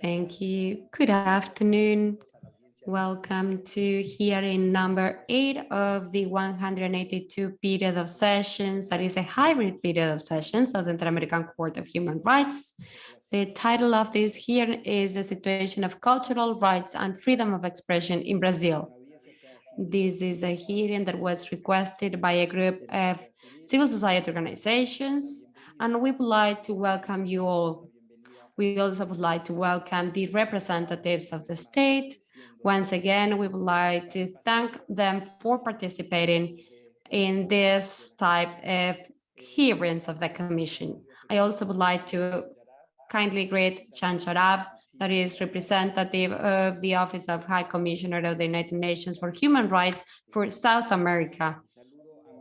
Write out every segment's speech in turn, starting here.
Thank you. Good afternoon. Welcome to hearing number eight of the 182 period of sessions. That is a hybrid period of sessions of the Inter-American Court of Human Rights. The title of this hearing is the situation of cultural rights and freedom of expression in Brazil. This is a hearing that was requested by a group of civil society organizations, and we would like to welcome you all. We also would like to welcome the representatives of the state. Once again, we would like to thank them for participating in this type of hearings of the Commission. I also would like to kindly greet Jan Jarab, that is representative of the Office of High Commissioner of the United Nations for Human Rights for South America.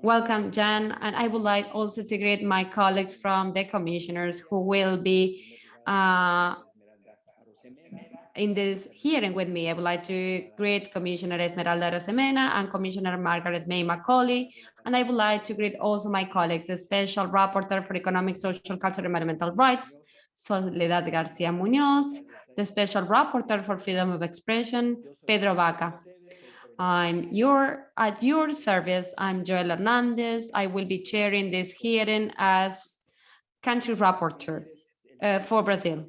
Welcome, Jan, and I would like also to greet my colleagues from the commissioners who will be uh, in this hearing with me. I would like to greet Commissioner Esmeralda Rosemena and Commissioner Margaret May Macaulay, and I would like to greet also my colleagues, the Special Rapporteur for Economic, Social, Cultural, and Environmental Rights, Soledad Garcia Munoz, the Special Rapporteur for Freedom of Expression, Pedro Vaca. I'm your at your service. I'm Joel Hernandez. I will be chairing this hearing as country rapporteur uh, for Brazil.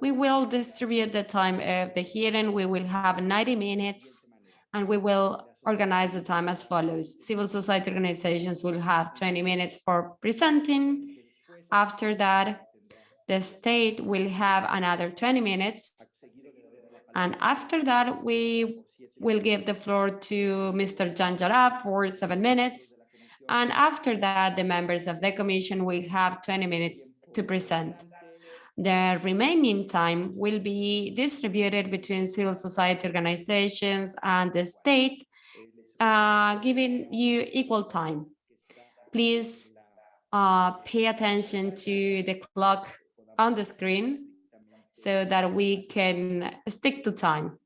We will distribute the time of the hearing. We will have 90 minutes and we will organize the time as follows. Civil society organizations will have 20 minutes for presenting. After that, the state will have another 20 minutes. And after that, we will give the floor to Mr. Jan Jarab for seven minutes. And after that, the members of the commission will have 20 minutes to present. The remaining time will be distributed between civil society organizations and the state, uh, giving you equal time. Please uh, pay attention to the clock on the screen so that we can stick to time.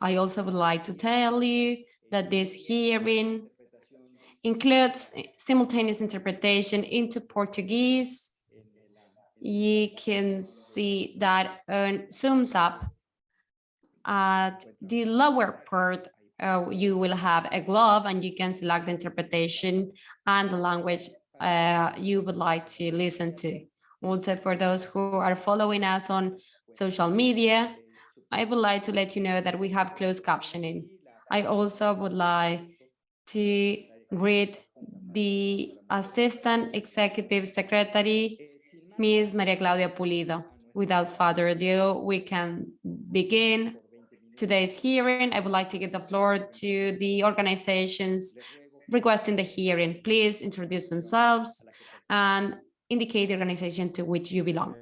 I also would like to tell you that this hearing includes simultaneous interpretation into Portuguese. You can see that on zooms up at the lower part uh, you will have a glove and you can select the interpretation and the language uh, you would like to listen to. Also, for those who are following us on social media, I would like to let you know that we have closed captioning. I also would like to greet the Assistant Executive Secretary, Ms. Maria Claudia Pulido. Without further ado, we can begin today's hearing. I would like to give the floor to the organizations requesting the hearing. Please introduce themselves and indicate the organization to which you belong.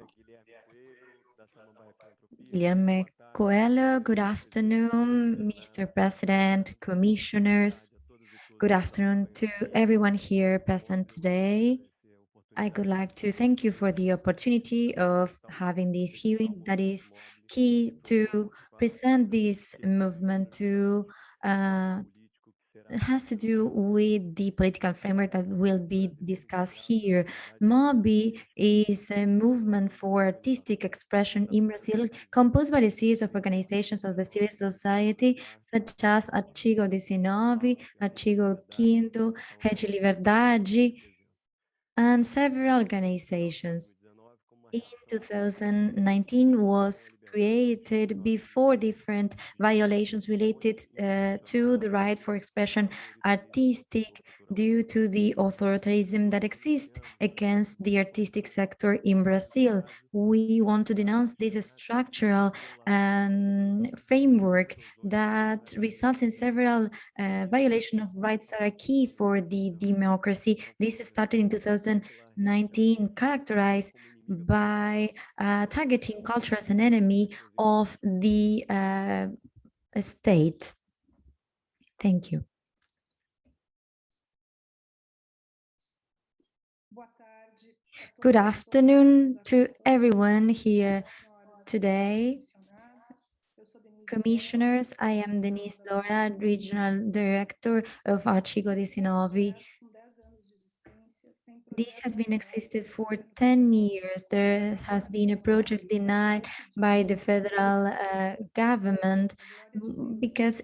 Guilherme Coelho, good afternoon, Mr. President, commissioners. Good afternoon to everyone here present today. I would like to thank you for the opportunity of having this hearing that is key to present this movement to uh, has to do with the political framework that will be discussed here. MOBI is a movement for artistic expression in Brazil composed by a series of organizations of the civil society such as Artigo 19, Artigo 5, Rede Liberdade, and several organizations. In 2019 was created before different violations related uh, to the right for expression artistic due to the authoritarianism that exists against the artistic sector in Brazil. We want to denounce this structural um, framework that results in several uh, violations of rights that are key for the democracy. This started in 2019, characterized by uh, targeting culture as an enemy of the uh, state. Thank you. Good afternoon to everyone here today. Commissioners, I am Denise Dora, Regional Director of Artigo 19 this has been existed for 10 years. There has been a project denied by the federal uh, government because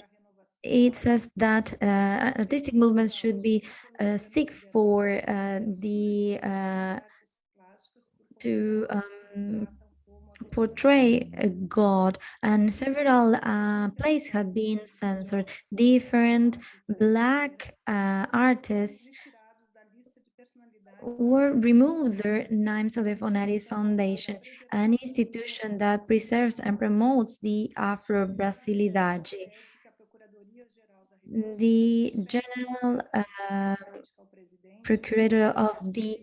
it says that uh, artistic movements should be uh, seek for uh, the uh, to um, portray a god and several uh, plays have been censored different black uh, artists were removed their names of the Fonaris Foundation, an institution that preserves and promotes the Afro-Brasilidade. The General uh, Procurator of the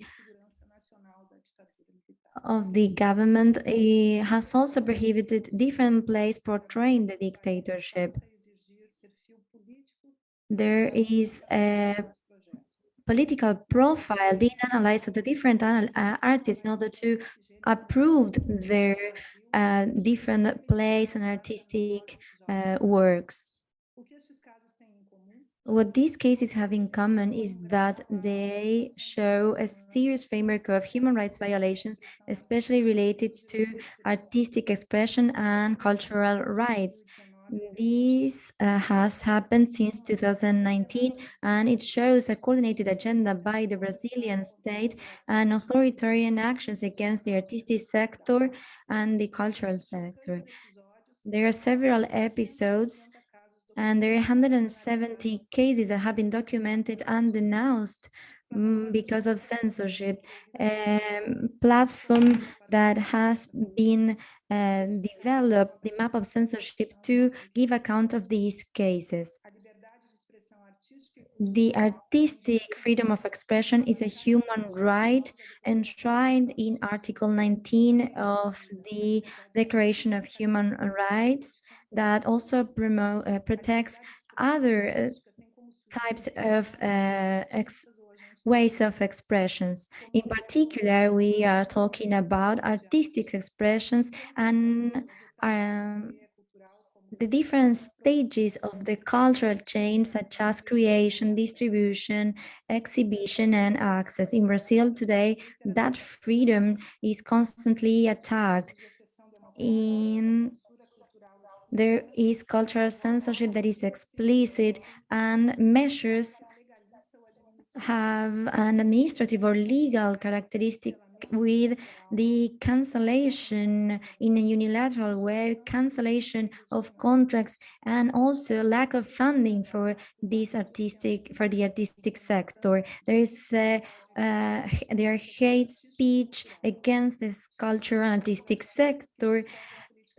of the government uh, has also prohibited different plays portraying the dictatorship. There is a political profile being analyzed of the different uh, artists in order to approve their uh, different plays and artistic uh, works. What these cases have in common is that they show a serious framework of human rights violations, especially related to artistic expression and cultural rights. This uh, has happened since 2019, and it shows a coordinated agenda by the Brazilian state and authoritarian actions against the artistic sector and the cultural sector. There are several episodes and there are 170 cases that have been documented and denounced mm, because of censorship. Um, platform that has been developed, the map of censorship to give account of these cases. The artistic freedom of expression is a human right enshrined in Article 19 of the Declaration of Human Rights that also promote, uh, protects other uh, types of uh, ways of expressions. In particular, we are talking about artistic expressions and um, the different stages of the cultural chain, such as creation, distribution, exhibition, and access. In Brazil today, that freedom is constantly attacked. In there is cultural censorship that is explicit and measures have an administrative or legal characteristic with the cancellation in a unilateral way, cancellation of contracts, and also lack of funding for this artistic, for the artistic sector. There is uh, uh, there hate speech against this cultural artistic sector,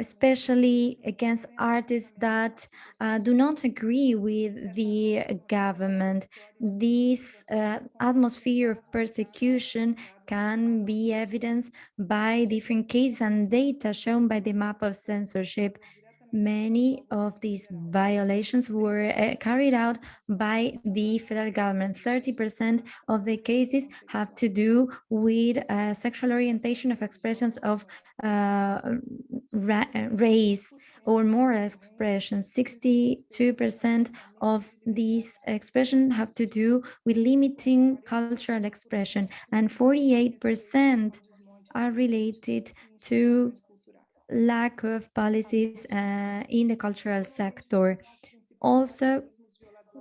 especially against artists that uh, do not agree with the government. This uh, atmosphere of persecution can be evidenced by different cases and data shown by the map of censorship many of these violations were uh, carried out by the federal government. 30% of the cases have to do with uh, sexual orientation of expressions of uh, ra race or more expressions. 62% of these expressions have to do with limiting cultural expression and 48% are related to lack of policies uh, in the cultural sector. Also,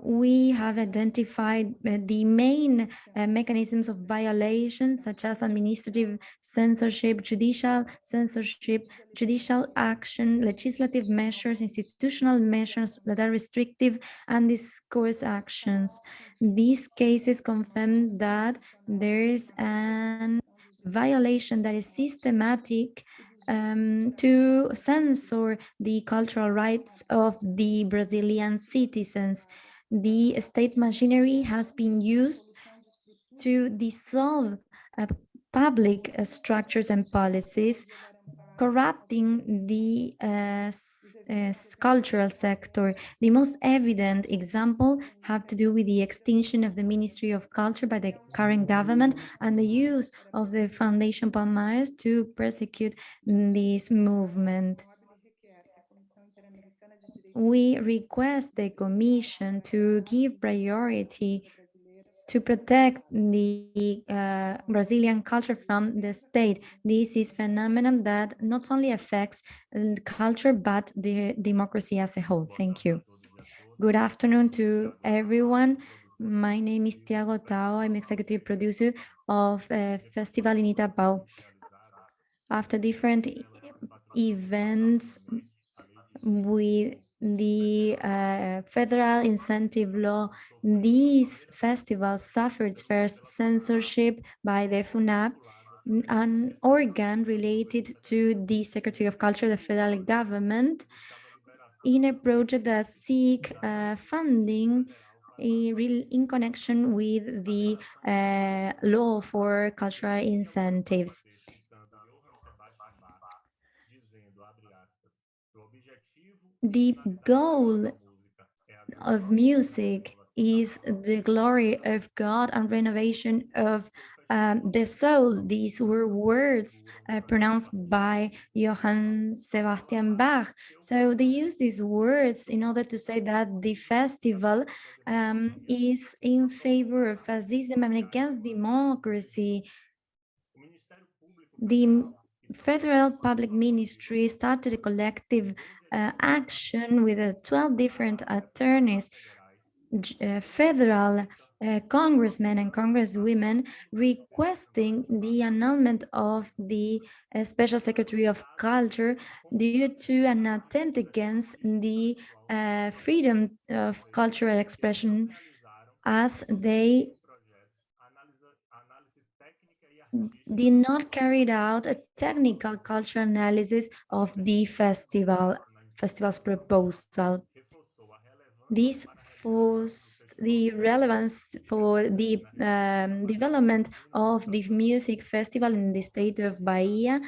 we have identified uh, the main uh, mechanisms of violation, such as administrative censorship, judicial censorship, judicial action, legislative measures, institutional measures that are restrictive, and discourse actions. These cases confirm that there is an violation that is systematic um, to censor the cultural rights of the Brazilian citizens. The state machinery has been used to dissolve uh, public uh, structures and policies corrupting the uh, uh, cultural sector. The most evident example have to do with the extinction of the Ministry of Culture by the current government and the use of the Foundation Palmares to persecute this movement. We request the Commission to give priority to protect the uh, Brazilian culture from the state. This is phenomenon that not only affects uh, culture, but the democracy as a whole. Thank you. Good afternoon to everyone. My name is Tiago Tao. I'm executive producer of a festival in Itapao. After different events with the uh, federal incentive law, these festivals suffered first censorship by the Funarte, an organ related to the Secretary of Culture, the federal government, in a project that seek uh, funding in, in connection with the uh, law for cultural incentives. The goal of music is the glory of God and renovation of um, the soul. These were words uh, pronounced by Johann Sebastian Bach. So they use these words in order to say that the festival um, is in favor of fascism and against democracy. The federal public ministry started a collective uh, action with uh, 12 different attorneys, uh, federal uh, congressmen and congresswomen requesting the annulment of the uh, special secretary of culture due to an attempt against the freedom of cultural expression as they did not carry out a technical cultural analysis of the festival festival's proposal. This forced the relevance for the um, development of the music festival in the state of Bahia.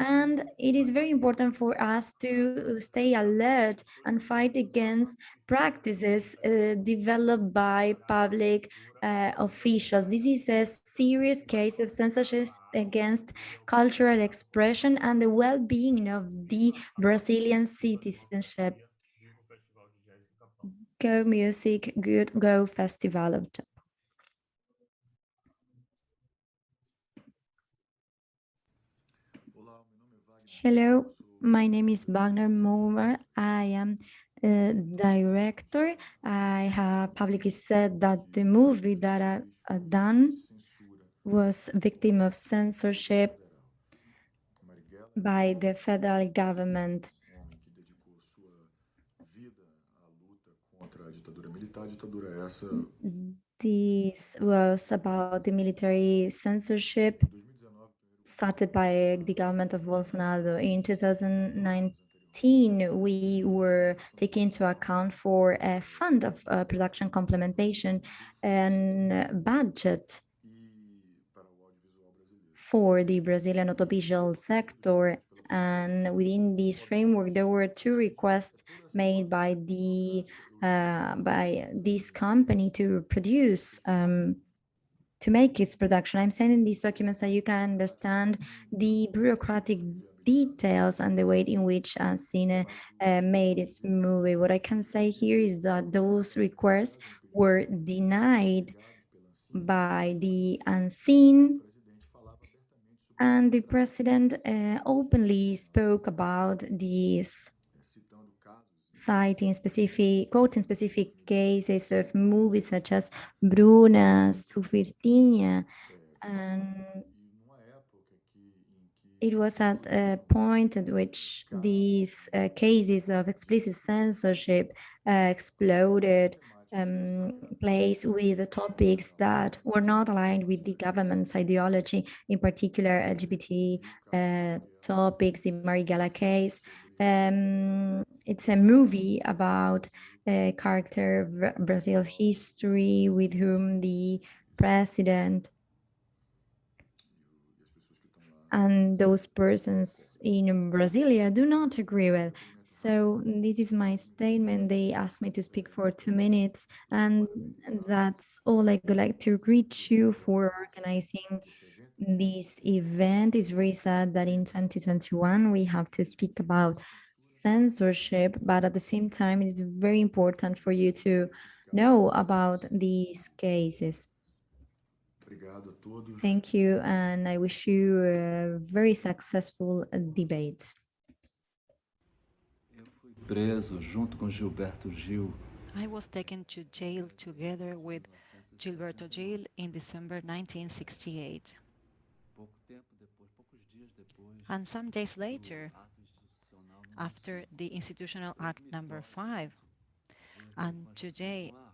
And it is very important for us to stay alert and fight against practices uh, developed by public uh, officials. This is a serious case of censorship against cultural expression and the well-being of the Brazilian citizenship. Go Music, Good Go Festival. Hello, my name is Wagner Moura. I am a director. I have publicly said that the movie that I have done was victim of censorship by the federal government. This was about the military censorship started by the government of Bolsonaro. In 2019, we were taking into account for a fund of uh, production complementation and budget for the Brazilian audiovisual sector. And within this framework, there were two requests made by the uh, by this company to produce um, to make its production. I'm sending these documents so you can understand the bureaucratic details and the way in which Ancine uh, made its movie. What I can say here is that those requests were denied by the Ancine and the president uh, openly spoke about these citing specific, quoting specific cases of movies such as Bruna, Surfistinha, and e numa época que em que it was at a point at which these uh, cases of explicit censorship uh, exploded um, place with the topics that were not aligned with the government's ideology, in particular LGBT uh, topics, the Marighella case. Um, it's a movie about a character of Brazil's history with whom the president e as pessoas que estão lá and those persons in Brasilia do not agree with. So this is my statement. They asked me to speak for two minutes, and that's all I would like to greet you for organizing this event. It's very sad that in 2021 we have to speak about censorship, but at the same time, it is very important for you to know about these cases. Obrigado a todos. Thank you, and I wish you a very successful debate. Eu fui preso junto com Gilberto Gil I was taken to jail together with Gilberto Gil in December 1968. pouco tempo depois, poucos dias depois. And some days later, ato institucional número after the Institutional Act number five, and today vão à rua,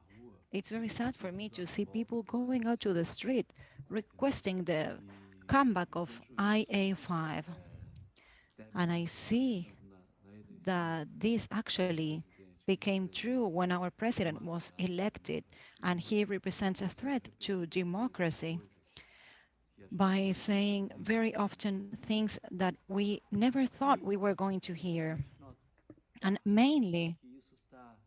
it's very sad for me to see people going out to the street requesting the comeback of IA5. eh, And I see that this actually became true when our president was elected, and he represents a threat to democracy by saying very often things that we never thought we were going to hear. And mainly, que isso está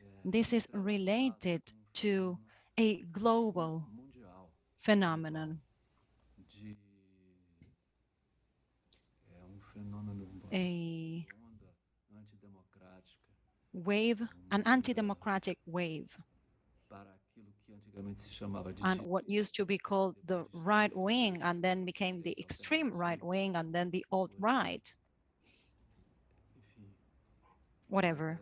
eh, this is related to a global phenomenon, a wave, an anti-democratic wave, and what used to be called the right wing, and then became the extreme right wing, and then the alt-right, whatever.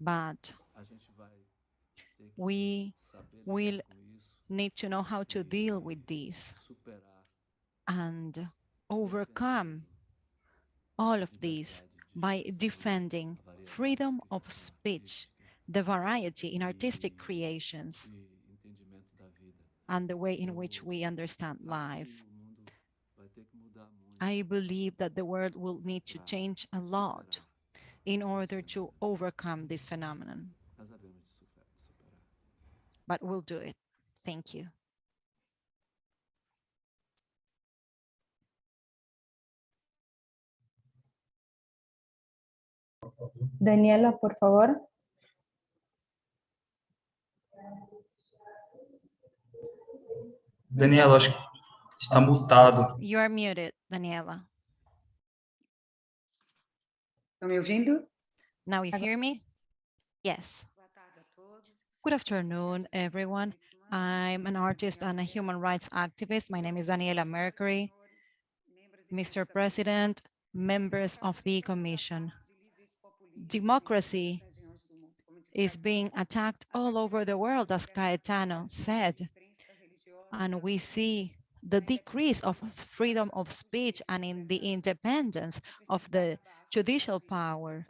But a gente vai ter que we will need to know how to deal with this and overcome all of these by defending freedom of speech, the variety in artistic creations, and the way in which we understand life. I believe that the world will need to change a lot in order to overcome this phenomenon, but we'll do it. Thank you. Daniela, por favor. Daniela, acho que está mutado. You are muted, Daniela. Estão me ouvindo? Now you hear me? Yes. Good afternoon, everyone. I'm an artist and a human rights activist. My name is Daniela Mercury. Mr. President, members of the Commission. Democracy is being attacked all over the world, as Caetano said. And we see the decrease of freedom of speech and in the independence of the judicial power.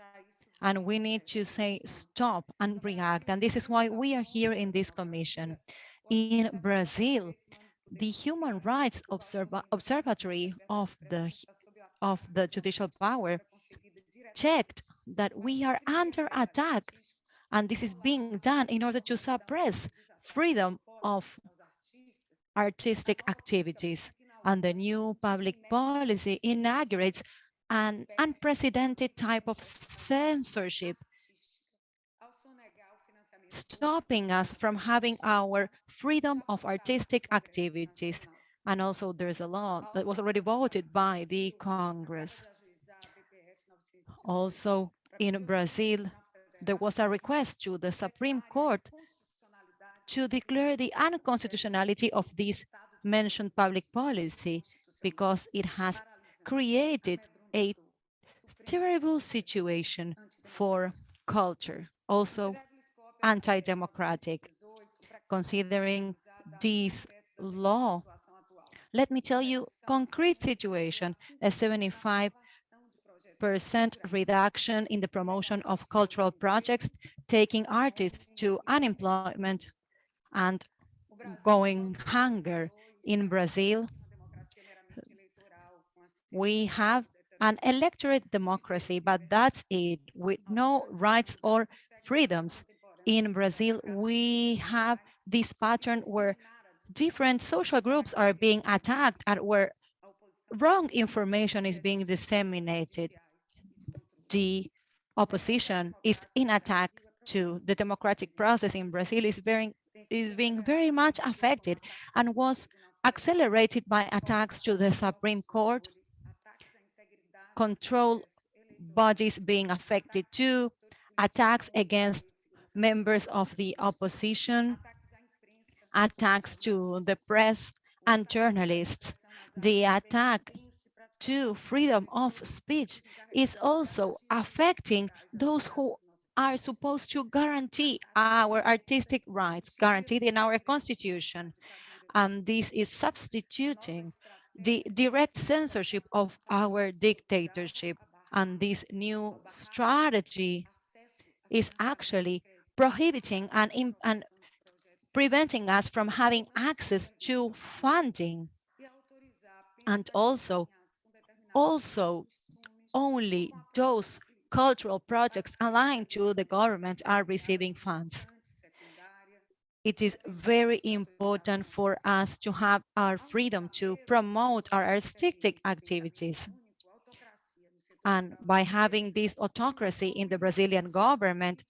And we need to say stop and react. And this is why we are here in this commission. In Brazil, the Human Rights Observa Observatory of the, of the judicial power checked that we are under attack. And this is being done in order to suppress freedom of artistic activities. And the new public policy inaugurates an unprecedented type of censorship, stopping us from having our freedom of artistic activities. And also there's a law that was already voted by the Congress. Also in Brazil, there was a request to the Supreme Court to declare the unconstitutionality of this mentioned public policy because it has created a terrible situation for culture, also anti-democratic. Considering this law, let me tell you concrete situation, a 75 percent reduction in the promotion of cultural projects, taking artists to unemployment and going hunger in Brazil. We have an electorate democracy, but that's it, with no rights or freedoms. In Brazil, we have this pattern where different social groups are being attacked and where wrong information is being disseminated. The opposition is in attack to the democratic process in Brazil is very is being very much affected and was accelerated by attacks to the Supreme Court, control bodies being affected too, attacks against members of the opposition, attacks to the press and journalists. The attack to freedom of speech is also affecting those who are supposed to guarantee our artistic rights guaranteed in our constitution. And this is substituting the direct censorship of our dictatorship. And this new strategy is actually prohibiting and, and preventing us from having access to funding and also also only those cultural projects aligned to the government are receiving funds. It is very important for us to have our freedom to promote our artistic activities. And by having this autocracy in the Brazilian government,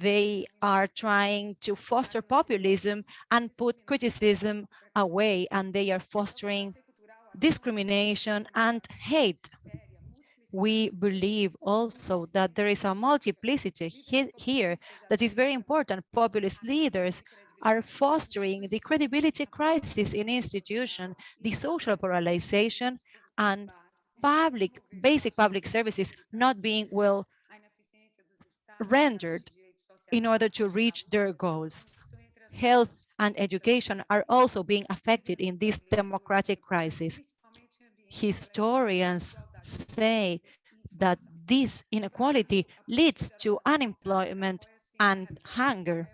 they are trying to foster populism and put criticism away, and they are fostering discrimination and hate. We believe also that there is a multiplicity he here that is very important. Populist leaders are fostering the credibility crisis in institutions, the social polarization, and public, basic public services not being well rendered in order to reach their goals. Health and education are also being affected in this democratic crisis. Historians say that this inequality leads to unemployment and hunger.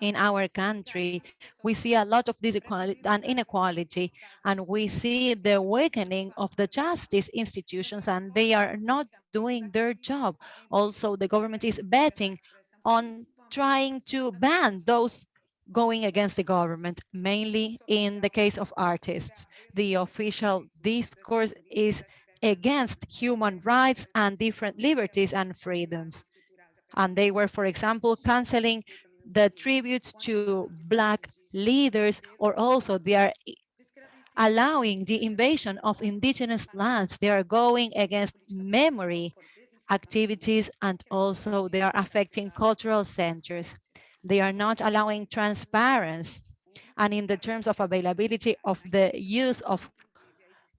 In our country, we see a lot of disequality and inequality, and we see the awakening of the justice institutions, and they are not doing their job. Also, the government is betting on trying to ban those going against the government, mainly in the case of artists. The official discourse is against human rights and different liberties and freedoms. And they were, for example, canceling the tributes to Black leaders, or also they are allowing the invasion of indigenous lands. They are going against memory activities and also they are affecting cultural centers. They are not allowing transparency. And in the terms of availability of the use of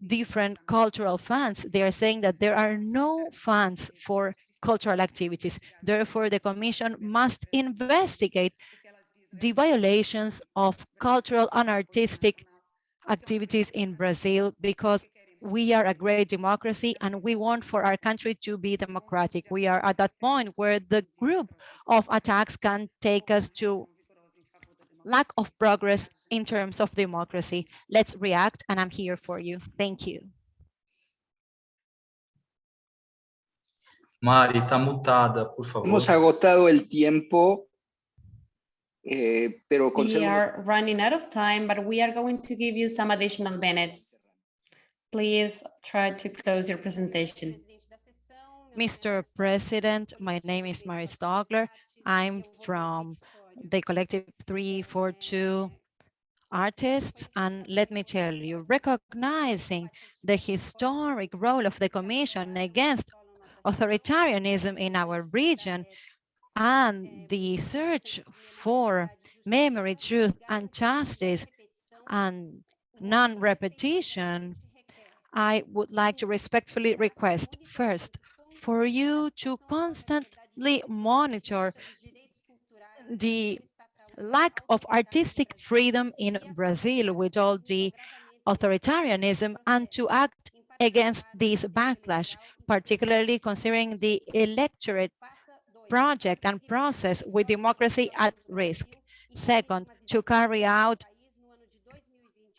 different cultural funds, they are saying that there are no funds for cultural activities. Therefore, the Commission must investigate the violations of cultural and artistic activities in Brazil because we are a great democracy and we want for our country to be democratic. We are at that point where the group of attacks can take us to lack of progress in terms of democracy. Let's react and I'm here for you. Thank you. Mari, está mutada, por favor. Hemos agotado el tiempo, eh, pero We are running out of time, but we are going to give you some additional minutes. Please try to close your presentation. Mr. President, my name is Mari Stockler. I'm from the collective 342 artists. And let me tell you, recognizing the historic role of the Commission against authoritarianism in our region and the search for memory, truth, and justice and non-repetition, I would like to respectfully request first for you to constantly monitor the lack of artistic freedom in Brazil with all the authoritarianism and to act against this backlash, particularly considering the electorate project and process with democracy at risk. Second, to carry out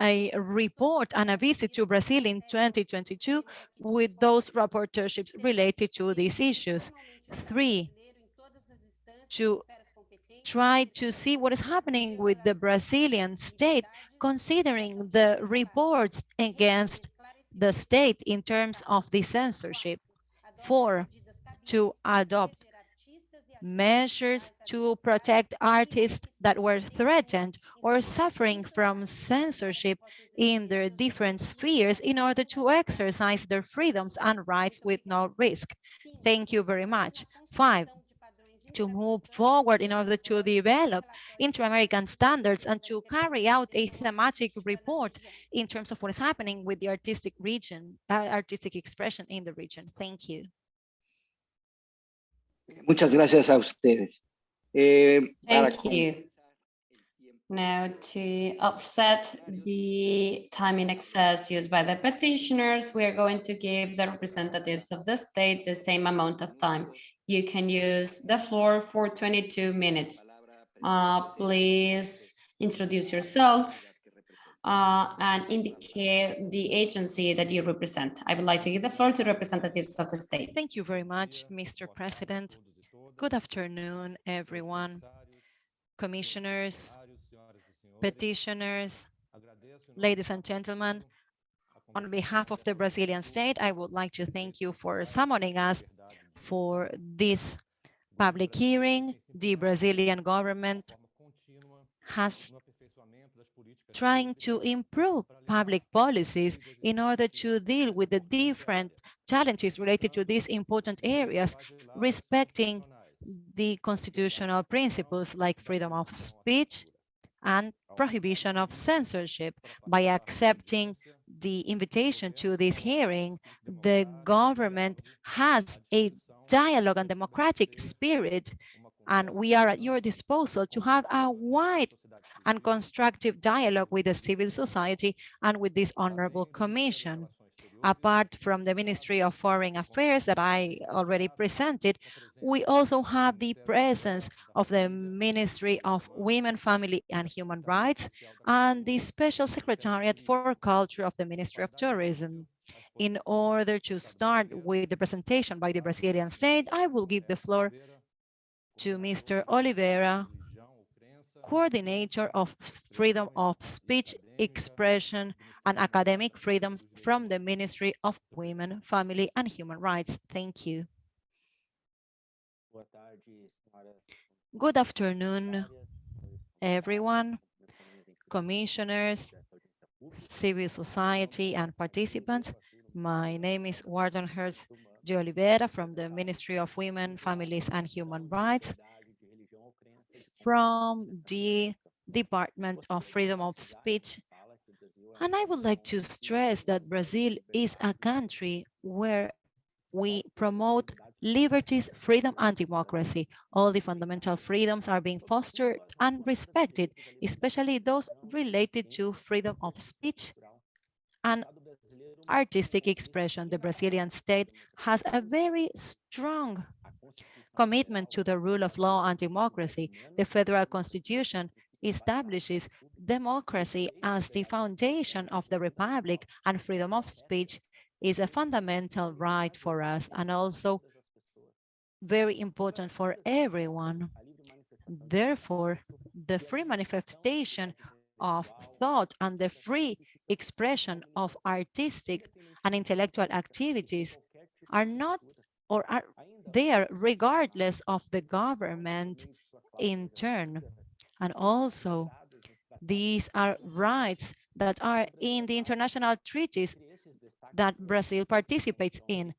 a report and a visit to Brazil in 2022 with those rapporteurships related to these issues. Three, to try to see what is happening with the Brazilian state, considering the reports against the state in terms of the censorship. Four, to adopt measures to protect artists that were threatened or suffering from censorship in their different spheres in order to exercise their freedoms and rights with no risk. Thank you very much. Five, to move forward in order to develop inter-American standards and to carry out a thematic report in terms of what is happening with the artistic region, uh, artistic expression in the region. Thank you. Muchas gracias a ustedes. Eh, para Thank you. Now to offset the time in excess used by the petitioners, we are going to give the representatives of the state the same amount of time. You can use the floor for 22 minutes. Uh, please introduce yourselves uh, and indicate the agency that you represent. I would like to give the floor to representatives of the state. Thank you very much, Mr. President. Good afternoon, everyone. Commissioners, petitioners, ladies and gentlemen. On behalf of the Brazilian state, I would like to thank you for summoning us for this public hearing. The Brazilian government has trying to improve public policies in order to deal with the different challenges related to these important areas, respecting the constitutional principles like freedom of speech and prohibition of censorship. By accepting the invitation to this hearing, the government has a dialogue and democratic spirit, and we are at your disposal to have a wide and constructive dialogue with the civil society and with this honorable commission. Apart from the Ministry of Foreign Affairs that I already presented, we also have the presence of the Ministry of Women, Family and Human Rights and the Special Secretariat for Culture of the Ministry of Tourism. In order to start with the presentation by the Brazilian state, I will give the floor to Mr. Oliveira, coordinator of freedom of speech, expression, and academic freedoms from the Ministry of Women, Family, and Human Rights. Thank you. Good afternoon, everyone, commissioners, civil society, and participants. My name is Warden Hertz de Oliveira from the Ministry of Women, Families, and Human Rights from the Department of Freedom of Speech. And I would like to stress that Brazil is a country where we promote liberties, freedom, and democracy. All the fundamental freedoms are being fostered and respected, especially those related to freedom of speech and artistic expression. The Brazilian state has a very strong commitment to the rule of law and democracy. The federal constitution establishes democracy as the foundation of the republic and freedom of speech is a fundamental right for us and also very important for everyone. Therefore, the free manifestation of thought and the free expression of artistic and intellectual activities are not or are there regardless of the government in turn. And also, these are rights that are in the international treaties that Brazil participates in,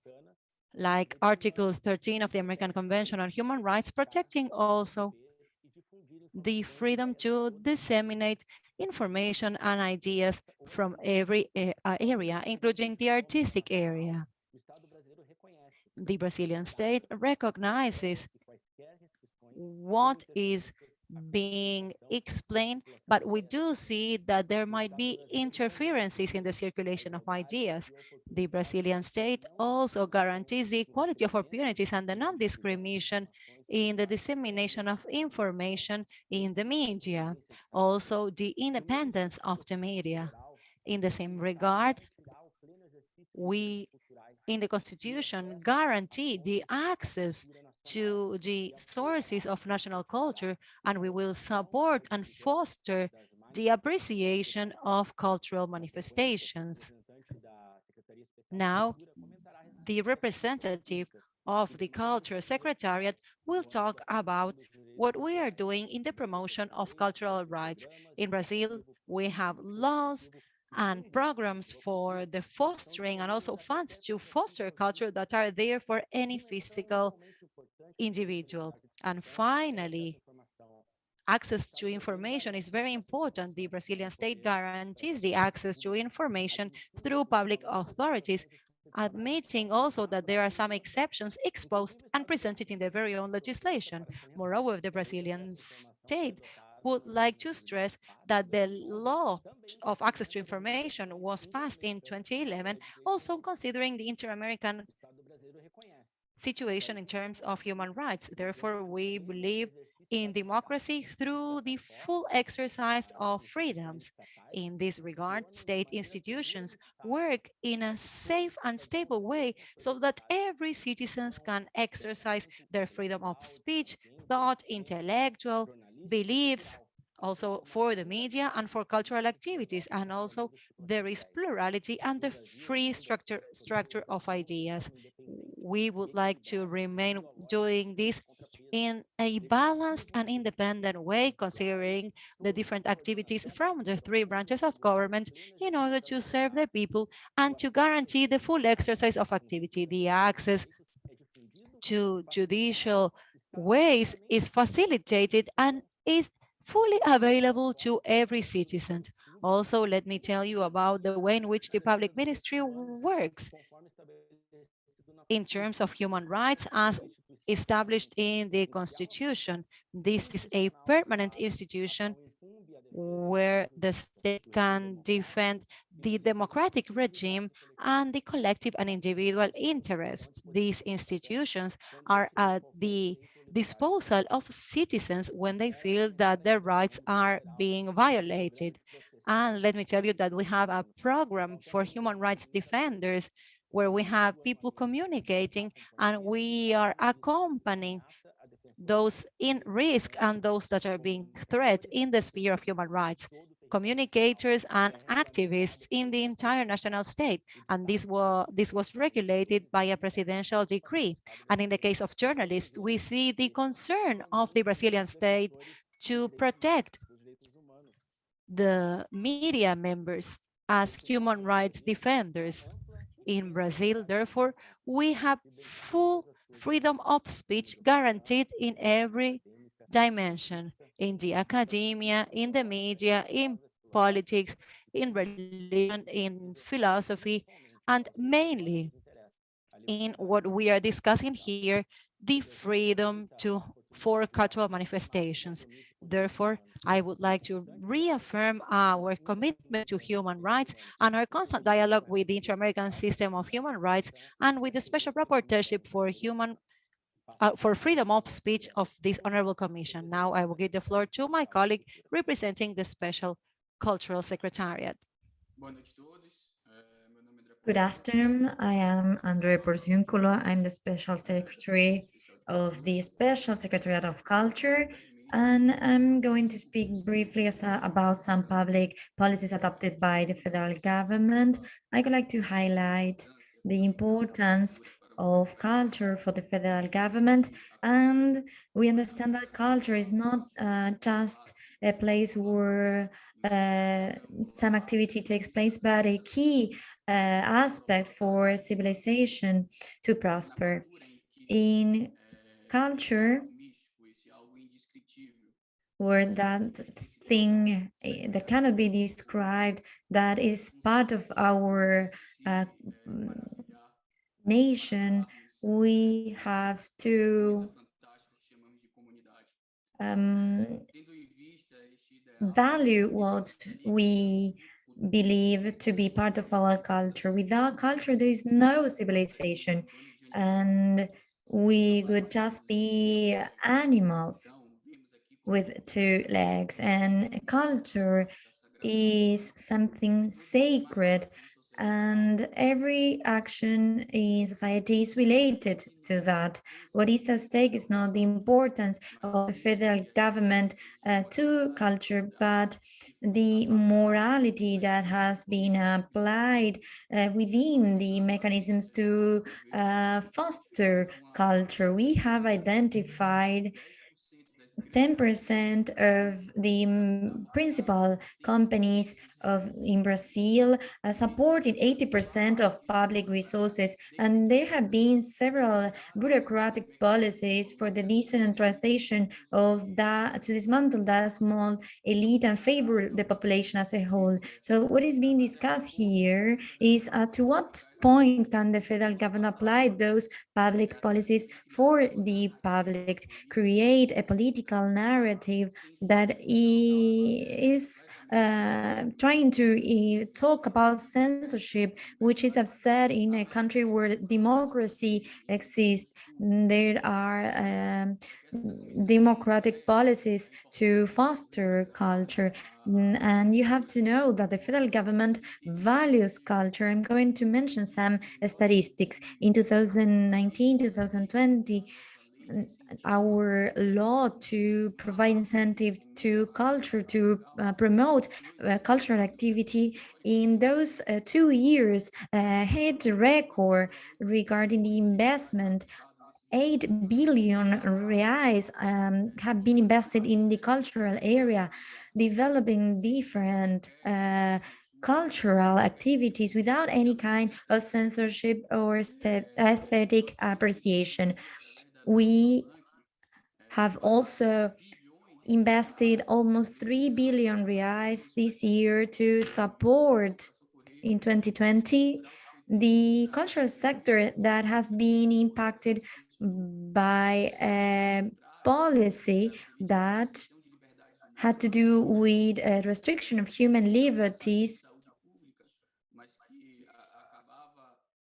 like Article 13 of the American Convention on Human Rights, protecting also the freedom to disseminate information and ideas from every uh, area, including the artistic area. The Brazilian state recognizes what is being explained, but we do see that there might be interferences in the circulation of ideas. The Brazilian state also guarantees the equality of opportunities and the non-discrimination in the dissemination of information in the media, also the independence of the media. In the same regard, we in the Constitution guarantee the access to the sources of national culture, and we will support and foster the appreciation of cultural manifestations. Now, the representative of the Culture Secretariat will talk about what we are doing in the promotion of cultural rights. In Brazil, we have laws and programs for the fostering and also funds to foster culture that are there for any physical individual. And finally, access to information is very important. The Brazilian state guarantees the access to information through public authorities, admitting also that there are some exceptions exposed and presented in their very own legislation. Moreover, the Brazilian state would like to stress that the law of access to information was passed in 2011, also considering the inter-American situation in terms of human rights. Therefore, we believe in democracy through the full exercise of freedoms. In this regard, state institutions work in a safe and stable way so that every citizen can exercise their freedom of speech, thought, intellectual, beliefs, also for the media and for cultural activities. And also there is plurality and the free structure, structure of ideas. We would like to remain doing this in a balanced and independent way, considering the different activities from the three branches of government in order to serve the people and to guarantee the full exercise of activity, the access to judicial ways is facilitated and is fully available to every citizen. Also, let me tell you about the way in which the public ministry works in terms of human rights as established in the constitution. This is a permanent institution where the state can defend the democratic regime and the collective and individual interests. These institutions are at the disposal of citizens when they feel that their rights are being violated. And let me tell you that we have a program for human rights defenders where we have people communicating and we are accompanying those in risk and those that are being threat in the sphere of human rights communicators and activists in the entire national state. And this was, this was regulated by a presidential decree. And in the case of journalists, we see the concern of the Brazilian state to protect the media members as human rights defenders. In Brazil, therefore, we have full freedom of speech guaranteed in every dimension in the academia, in the media, in politics, in religion, in philosophy, and mainly in what we are discussing here, the freedom to for cultural manifestations. Therefore, I would like to reaffirm our commitment to human rights and our constant dialogue with the Inter-American System of Human Rights and with the Special Rapporteurship for Human uh, for freedom of speech of this honorable commission. Now I will give the floor to my colleague representing the Special Cultural Secretariat. Good afternoon. I am Andre Porciúncula. I'm the Special Secretary of the Special Secretariat of Culture, and I'm going to speak briefly uh, about some public policies adopted by the federal government. I would like to highlight the importance of culture for the federal government. And we understand that culture is not uh, just a place where uh, some activity takes place, but a key uh, aspect for civilization to prosper. In culture, or that thing eh, that cannot be described, that is part of our uh, nation, we have to um, value what we believe to be part of our culture. Without culture, there is no civilization, and we would just be animals with two legs. And culture is something sacred and every action in society is related to that. What is at stake is not the importance of the federal government uh, to culture, but the morality that has been applied uh, within the mechanisms to uh, foster culture. We have identified 10% of the principal companies of in Brazil uh, supported 80% of public resources, and there have been several bureaucratic policies for the decentralization of that to dismantle that small elite and favor the population as a whole. So what is being discussed here is uh, to what point can the federal government apply those public policies for the public, create a political narrative that is uh, trying to uh, talk about censorship, which is upset in a country where democracy exists. There are um, democratic policies to foster culture. And you have to know that the federal government values culture. I'm going to mention some statistics. In 2019, 2020, our law to provide incentive to culture to uh, promote uh, cultural activity in those uh, two years uh, hit record regarding the investment. 8 billion reais um, have been invested in the cultural area developing different uh, cultural activities without any kind of censorship or aesthetic appreciation we have also invested almost 3 billion reais this year to support in 2020 the cultural sector that has been impacted by a policy that had to do with a restriction of human liberties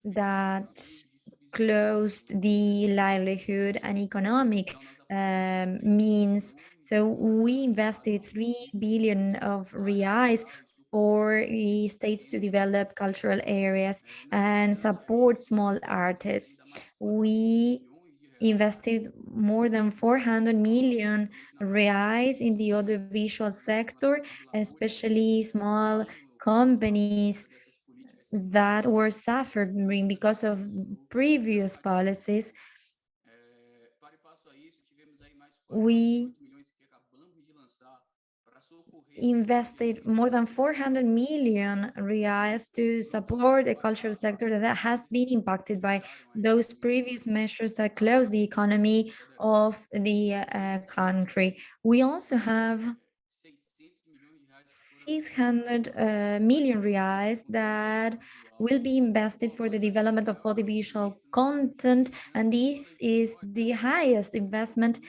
that closed the livelihood and economic um, means. So we invested 3 billion of reais for the states to develop cultural areas and support small artists. We invested more than 400 million reais in the audiovisual sector, especially small companies that were suffering because of previous policies. We invested more than 400 million reais to support the cultural sector that has been impacted by those previous measures that closed the economy of the uh, country. We also have 600 uh, million reais that will be invested for the development of audiovisual content, and this is the highest investment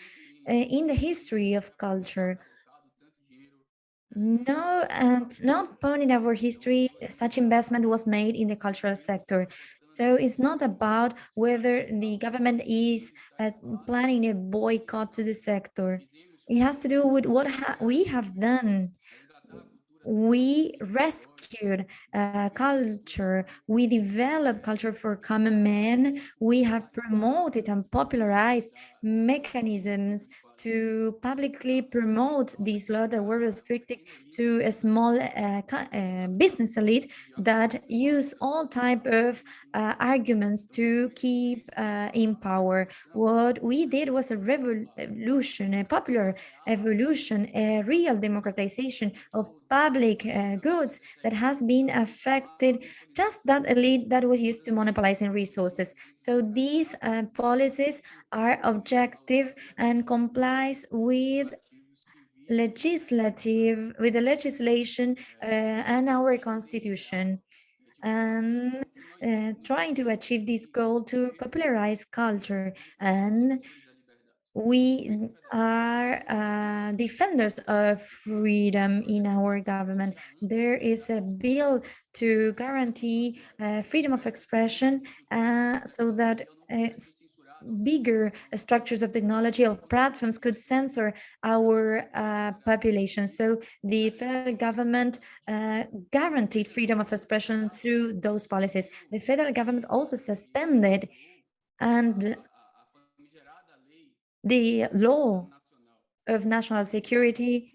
uh, in the history of culture. No, and not point in our history, such investment was made in the cultural sector. So it's not about whether the government is uh, planning a boycott to the sector. It has to do with what ha we have done we rescued uh, culture, we developed culture for common men, we have promoted and popularized mechanisms to publicly promote these laws that were restricted to a small uh, uh, business elite that use all type of uh, arguments to keep uh, in power. What we did was a revolution, a popular evolution, a real democratization of public uh, goods that has been affected just that elite that was used to monopolizing resources. So these uh, policies are objective and complies with legislative, with the legislation uh, and our constitution. And uh, trying to achieve this goal to popularize culture and we are uh, defenders of freedom in our government. There is a bill to guarantee uh, freedom of expression uh, so that uh, bigger structures of technology or platforms could censor our uh, population. So the federal government uh, guaranteed freedom of expression through those policies. The federal government also suspended and the law of national security,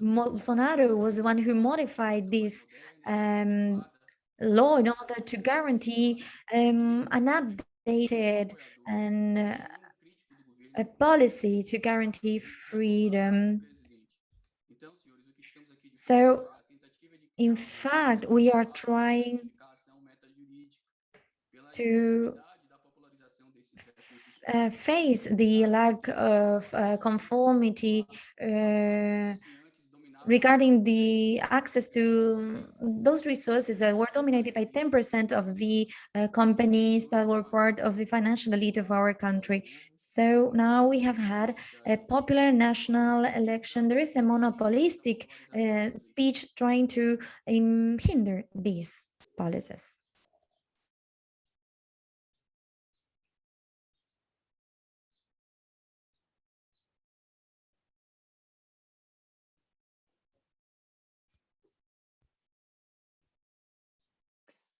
Bolsonaro was the one who modified this um, law in order to guarantee um, an updated and uh, a policy to guarantee freedom. So In fact, we are trying to uh, face the lack of uh, conformity uh, regarding the access to those resources that were dominated by 10% of the uh, companies that were part of the financial elite of our country. So now we have had a popular national election. There is a monopolistic uh, speech trying to um, hinder these policies.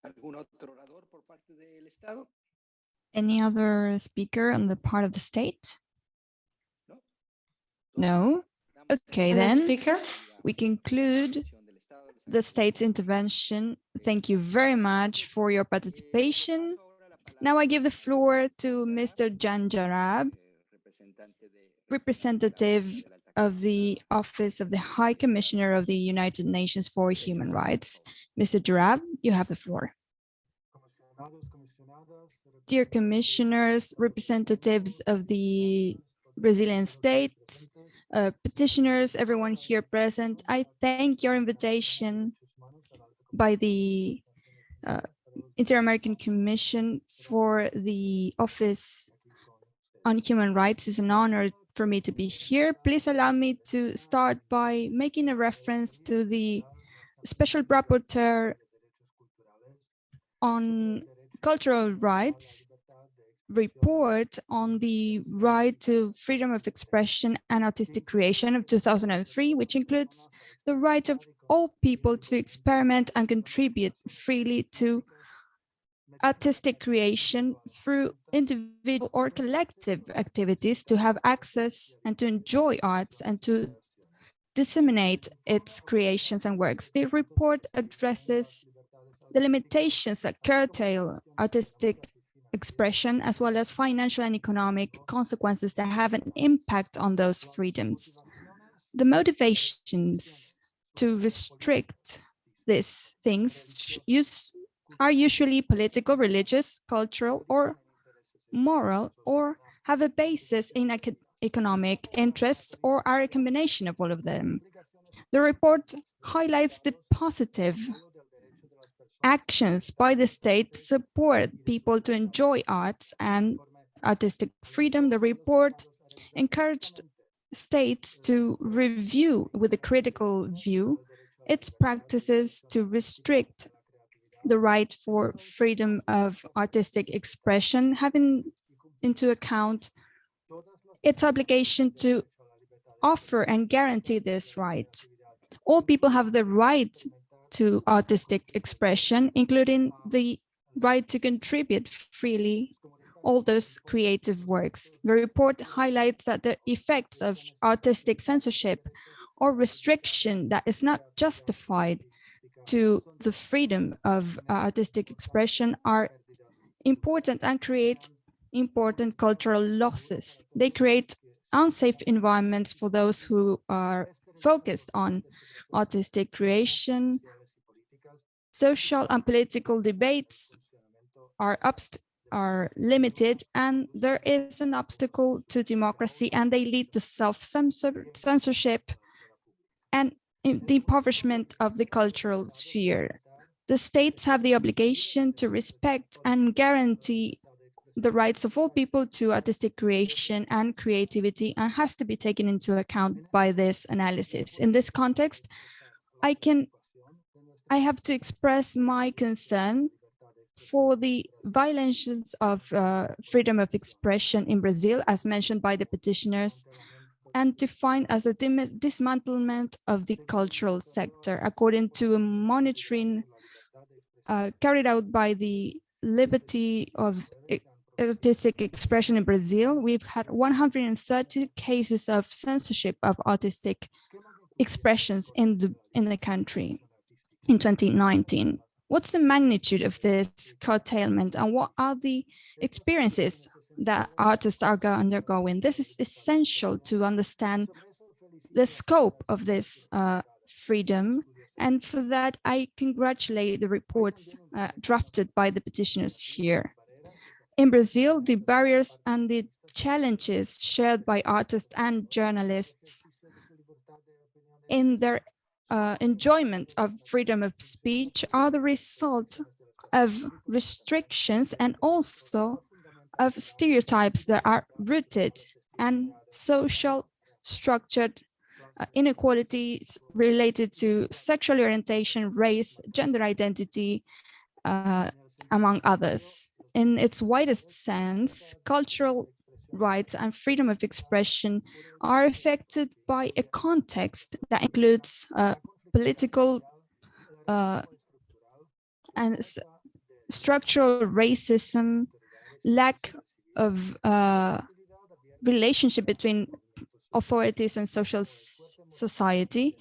¿Algún otro orador por parte del Estado? Any other speaker on the part of the state? No. Okay, Any then speaker? we conclude the state's intervention. Thank you very much for your participation. Now I give the floor to Mr. Jan Jarab, representative of the Office of the High Commissioner of the United Nations for Human Rights. Mr. Jarab, you have the floor. Dear commissioners, representatives of the Brazilian state, uh, petitioners, everyone here present, I thank your invitation by the uh, Inter-American Commission for the Office on Human Rights. It's an honor for me to be here. Please allow me to start by making a reference to the Special Rapporteur on Cultural Rights report on the right to freedom of expression and artistic creation of 2003, which includes the right of all people to experiment and contribute freely to artistic creation through individual or collective activities to have access and to enjoy arts and to disseminate its creations and works. The report addresses the limitations that curtail artistic expression as well as financial and economic consequences that have an impact on those freedoms. The motivations to restrict these things use, are usually political, religious, cultural, or moral, or have a basis in economic interests, or are a combination of all of them. The report highlights the positive actions by the state to support people to enjoy arts and artistic freedom. The report encouraged states to review with a critical view its practices to restrict the right for freedom of artistic expression, having into account its obligation to offer and guarantee this right. All people have the right to artistic expression, including the right to contribute freely all those creative works. The report highlights that the effects of artistic censorship or restriction that is not justified to the freedom of uh, artistic expression are important and create important cultural losses. They create unsafe environments for those who are focused on artistic creation, social and political debates are, are limited and there is an obstacle to democracy and they lead to self-censorship and the impoverishment of the cultural sphere. The states have the obligation to respect and guarantee the rights of all people to artistic creation and creativity and has to be taken into account by this analysis. In this context, I can I have to express my concern for the violations of uh, freedom of expression in Brazil, as mentioned by the petitioners, and defined as a dismantlement of the cultural sector, according to a monitoring uh, carried out by the Liberty of Artistic Expression in Brazil. We've had 130 cases of censorship of artistic expressions in the in the country in 2019. What's the magnitude of this curtailment and what are the experiences that artists are undergoing? This is essential to understand the scope of this uh, freedom And for that, I congratulate the reports uh, drafted by the petitioners here. In Brazil, the barriers and the challenges shared by artists and journalists in their uh, enjoyment of freedom of speech are the result of restrictions and also of stereotypes that are rooted and social structured uh, inequalities related to sexual orientation, race, gender identity, uh, among others. In its widest sense, cultural rights and freedom of expression are affected by a context that includes uh, political uh, and structural racism, lack of uh, relationship between authorities and social society,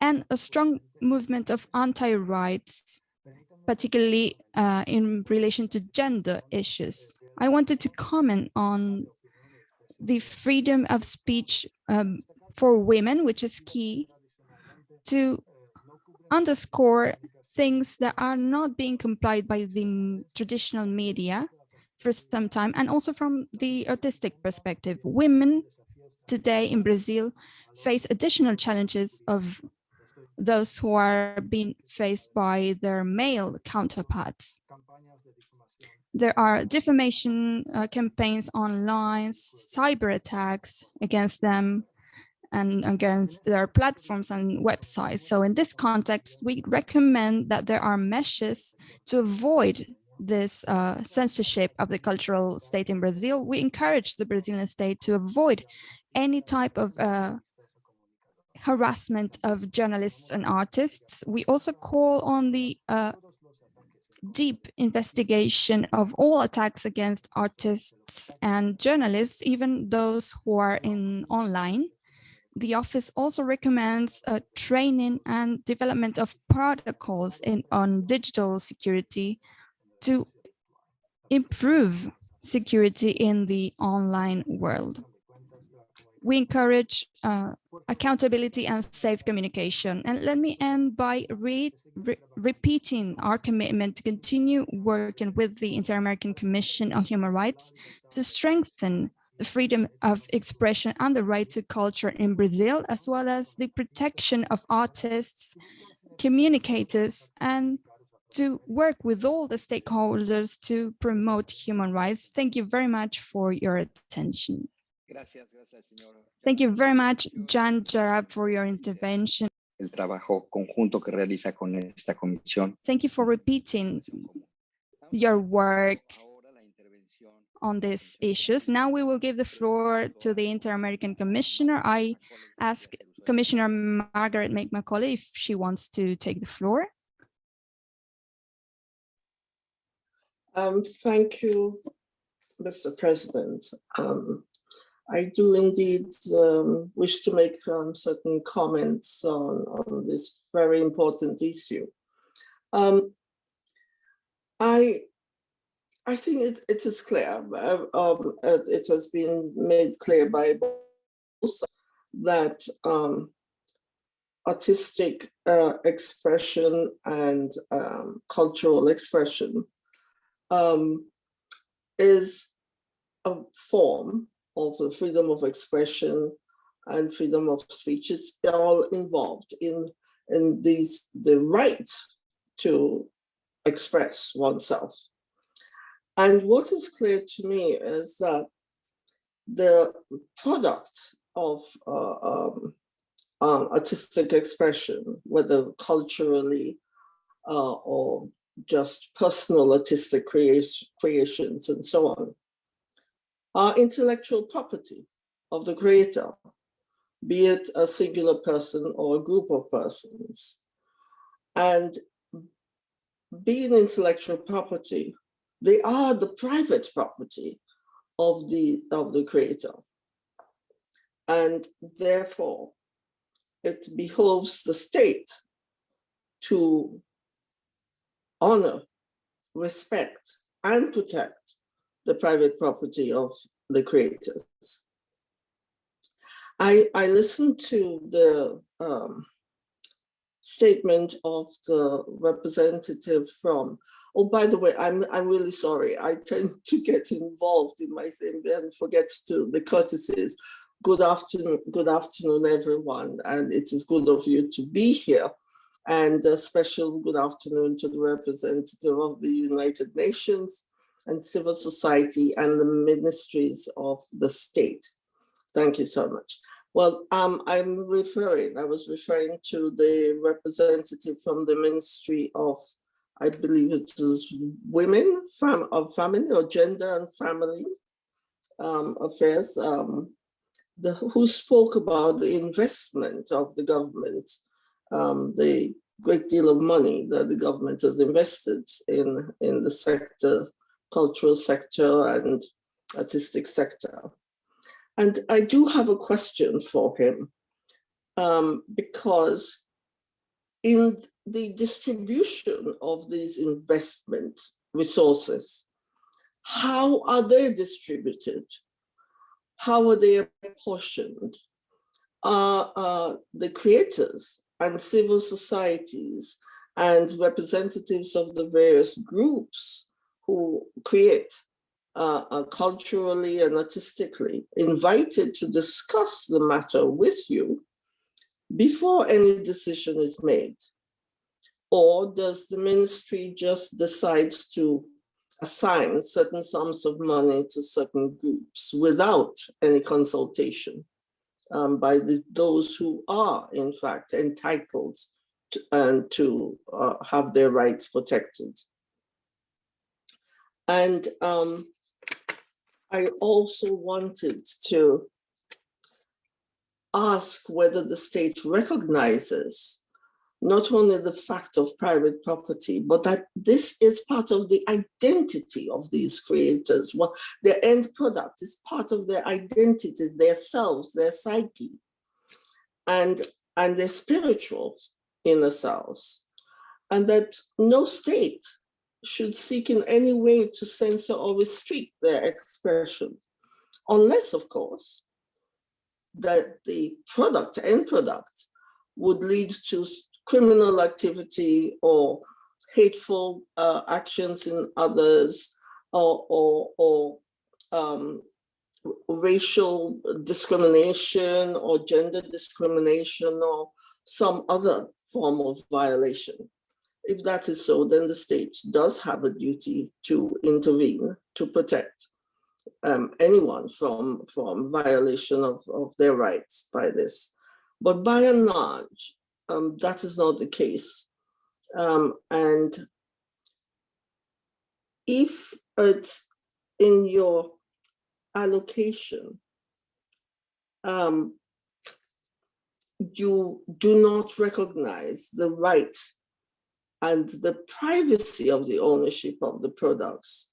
and a strong movement of anti-rights, particularly uh, in relation to gender issues. I wanted to comment on the freedom of speech um, for women, which is key to underscore things that are not being complied by the traditional media for some time and also from the artistic perspective. Women today in Brazil face additional challenges of those who are being faced by their male counterparts. There are defamation uh, campaigns online, cyber attacks against them, and against their platforms and websites. So in this context, we recommend that there are measures to avoid this uh, censorship of the cultural state in Brazil. We encourage the Brazilian state to avoid any type of uh, harassment of journalists and artists. We also call on the uh, deep investigation of all attacks against artists and journalists, even those who are in online the office also recommends uh, training and development of protocols in, on digital security to improve security in the online world. We encourage uh, accountability and safe communication. And let me end by re re repeating our commitment to continue working with the Inter-American Commission on Human Rights to strengthen the freedom of expression and the right to culture in Brazil, as well as the protection of artists, communicators, and to work with all the stakeholders to promote human rights. Thank you very much for your attention. Thank you very much, Jan Jarab, for your intervention. El trabajo conjunto que realiza con esta comisión. Thank you for repeating your work on these issues. Now we will give the floor to the Inter-American Commissioner. I ask Commissioner Margaret May Macaulay if she wants to take the floor. Um, thank you, Mr. President. Um, I do indeed um, wish to make um, certain comments on, on this very important issue. Um, I I think it, it is clear, uh, um, it has been made clear by both that um, artistic uh, expression and um, cultural expression um, is a form of the freedom of expression and freedom of speech. It's all involved in, in these, the right to express oneself. And what is clear to me is that the product of uh, um, um, artistic expression, whether culturally uh, or just personal artistic creations and so on, are intellectual property of the creator, be it a singular person or a group of persons. And being intellectual property they are the private property of the, of the creator. And therefore, it behoves the state to honor, respect, and protect the private property of the creators. I, I listened to the um, statement of the representative from, oh, by the way, I'm, I'm really sorry. I tend to get involved in my thing and forget to the courtesies. Good afternoon, good afternoon, everyone. And it is good of you to be here. And a special good afternoon to the representative of the United Nations and civil society and the ministries of the state. Thank you so much. Well, um, I'm referring, I was referring to the representative from the Ministry of, I believe it was Women, fam of Family or Gender and Family um, Affairs, um, the, who spoke about the investment of the government, um, the great deal of money that the government has invested in, in the sector, cultural sector and artistic sector. And I do have a question for him um, because in the distribution of these investment resources, how are they distributed? How are they apportioned? Are uh, the creators and civil societies and representatives of the various groups who create uh, uh, culturally and artistically invited to discuss the matter with you before any decision is made? Or does the ministry just decide to assign certain sums of money to certain groups without any consultation um, by the, those who are in fact entitled to, and to uh, have their rights protected? And um, I also wanted to ask whether the state recognizes not only the fact of private property, but that this is part of the identity of these creators. What their end product is part of their identity, their selves, their psyche, and, and their spiritual inner selves. And that no state should seek in any way to censor or restrict their expression, unless, of course, that the product, end product, would lead to criminal activity or hateful uh, actions in others or, or, or um, racial discrimination or gender discrimination or some other form of violation. If that is so, then the state does have a duty to intervene to protect um, anyone from, from violation of, of their rights by this. But by and large, um, that is not the case. Um, and if it's in your allocation, um, you do not recognize the right and the privacy of the ownership of the products,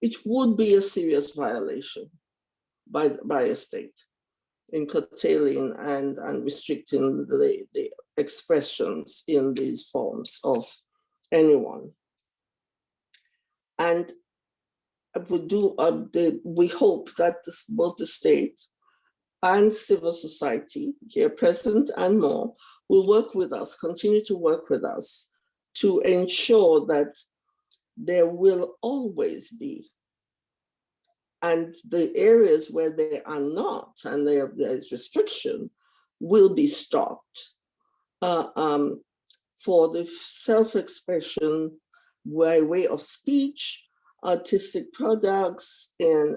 it would be a serious violation by, by a state in curtailing and, and restricting the, the expressions in these forms of anyone. And we do, uh, the, we hope that this, both the state and civil society here present and more will work with us, continue to work with us to ensure that there will always be and the areas where they are not and there, is restriction will be stopped uh, um, for the self-expression by way of speech, artistic products, and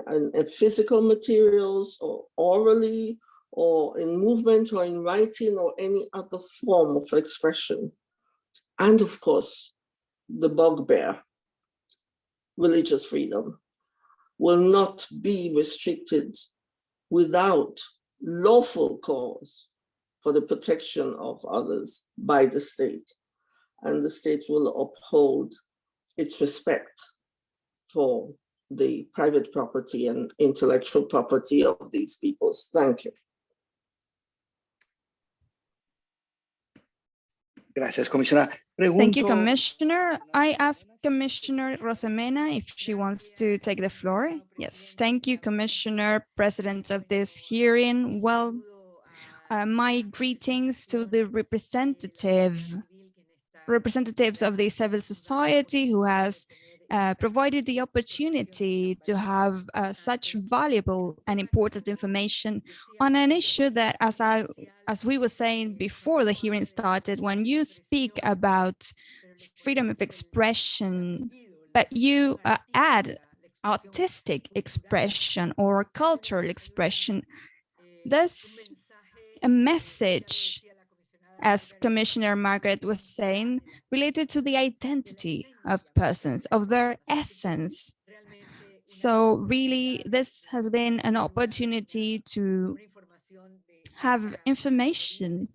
physical materials or orally or in movement or in writing or any other form of expression. And of course, the bugbear, religious freedom, will not be restricted without lawful cause for the protection of others by the state. And the state will uphold its respect for the private property and intellectual property of these peoples. Thank you. Gracias, Commissioner. Thank you, Commissioner. I ask Commissioner Arosemena if she wants to take the floor. Yes, thank you, Commissioner, President of this hearing. Well, uh, my greetings to the representative representatives of the civil society who has uh, provided the opportunity to have uh, such valuable and important information on an issue that, as I, as we were saying before the hearing started, when you speak about freedom of expression, but you uh, add artistic expression or cultural expression, there's a message as Commissioner Margaret was saying, related to the identity of persons, of their essence. So really, this has been an opportunity to have information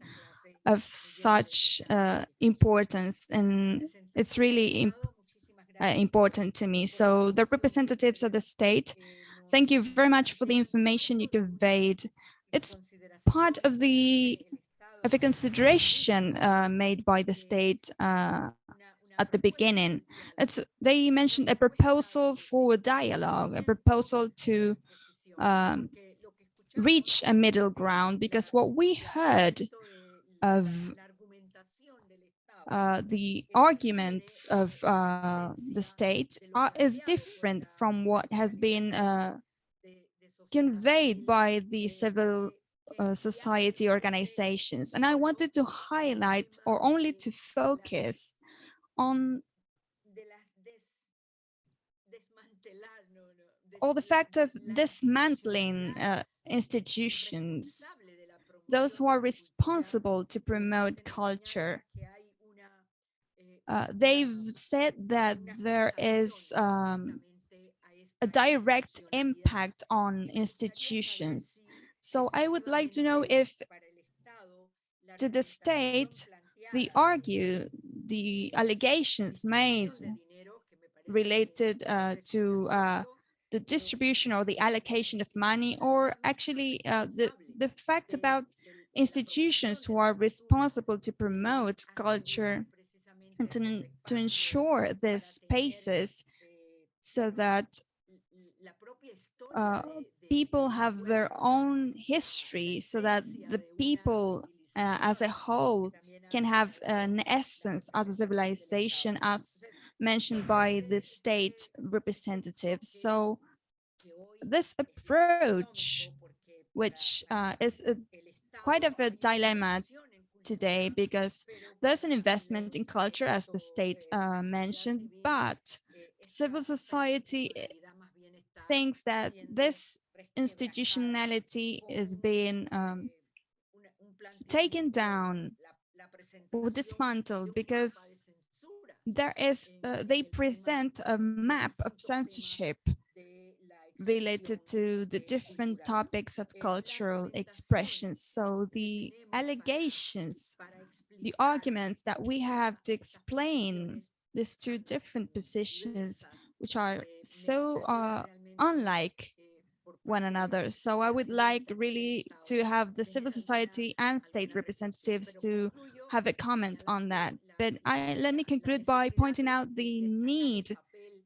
of such uh, importance, and it's really imp uh, important to me. So the representatives of the state, thank you very much for the information you conveyed. It's part of the of a consideration uh, made by the state uh, at the beginning. It's they mentioned a proposal for a dialogue, a proposal to um, reach a middle ground, because what we heard of uh, the arguments of uh, the state are, is different from what has been uh, conveyed by the civil uh, society organizations. And I wanted to highlight or only to focus on or the fact of dismantling uh, institutions, those who are responsible to promote culture. Uh, they've said that there is um, a direct impact on institutions so I would like to know if to the state, the argue, the allegations made related uh, to uh, the distribution or the allocation of money, or actually uh, the, the fact about institutions who are responsible to promote culture and to, to ensure these spaces so that uh, people have their own history so that the people uh, as a whole can have an essence as a civilization as mentioned by the state representatives. So this approach, which uh, is a, quite of a dilemma today because there's an investment in culture as the state uh, mentioned, but civil society thinks that this institutionality is being um, taken down or dismantled because there is uh, they present a map of censorship related to the different topics of cultural expressions. So the allegations, the arguments that we have to explain these two different positions, which are so uh, unlike one another. So I would like really to have the civil society and state representatives to have a comment on that. But I, let me conclude by pointing out the need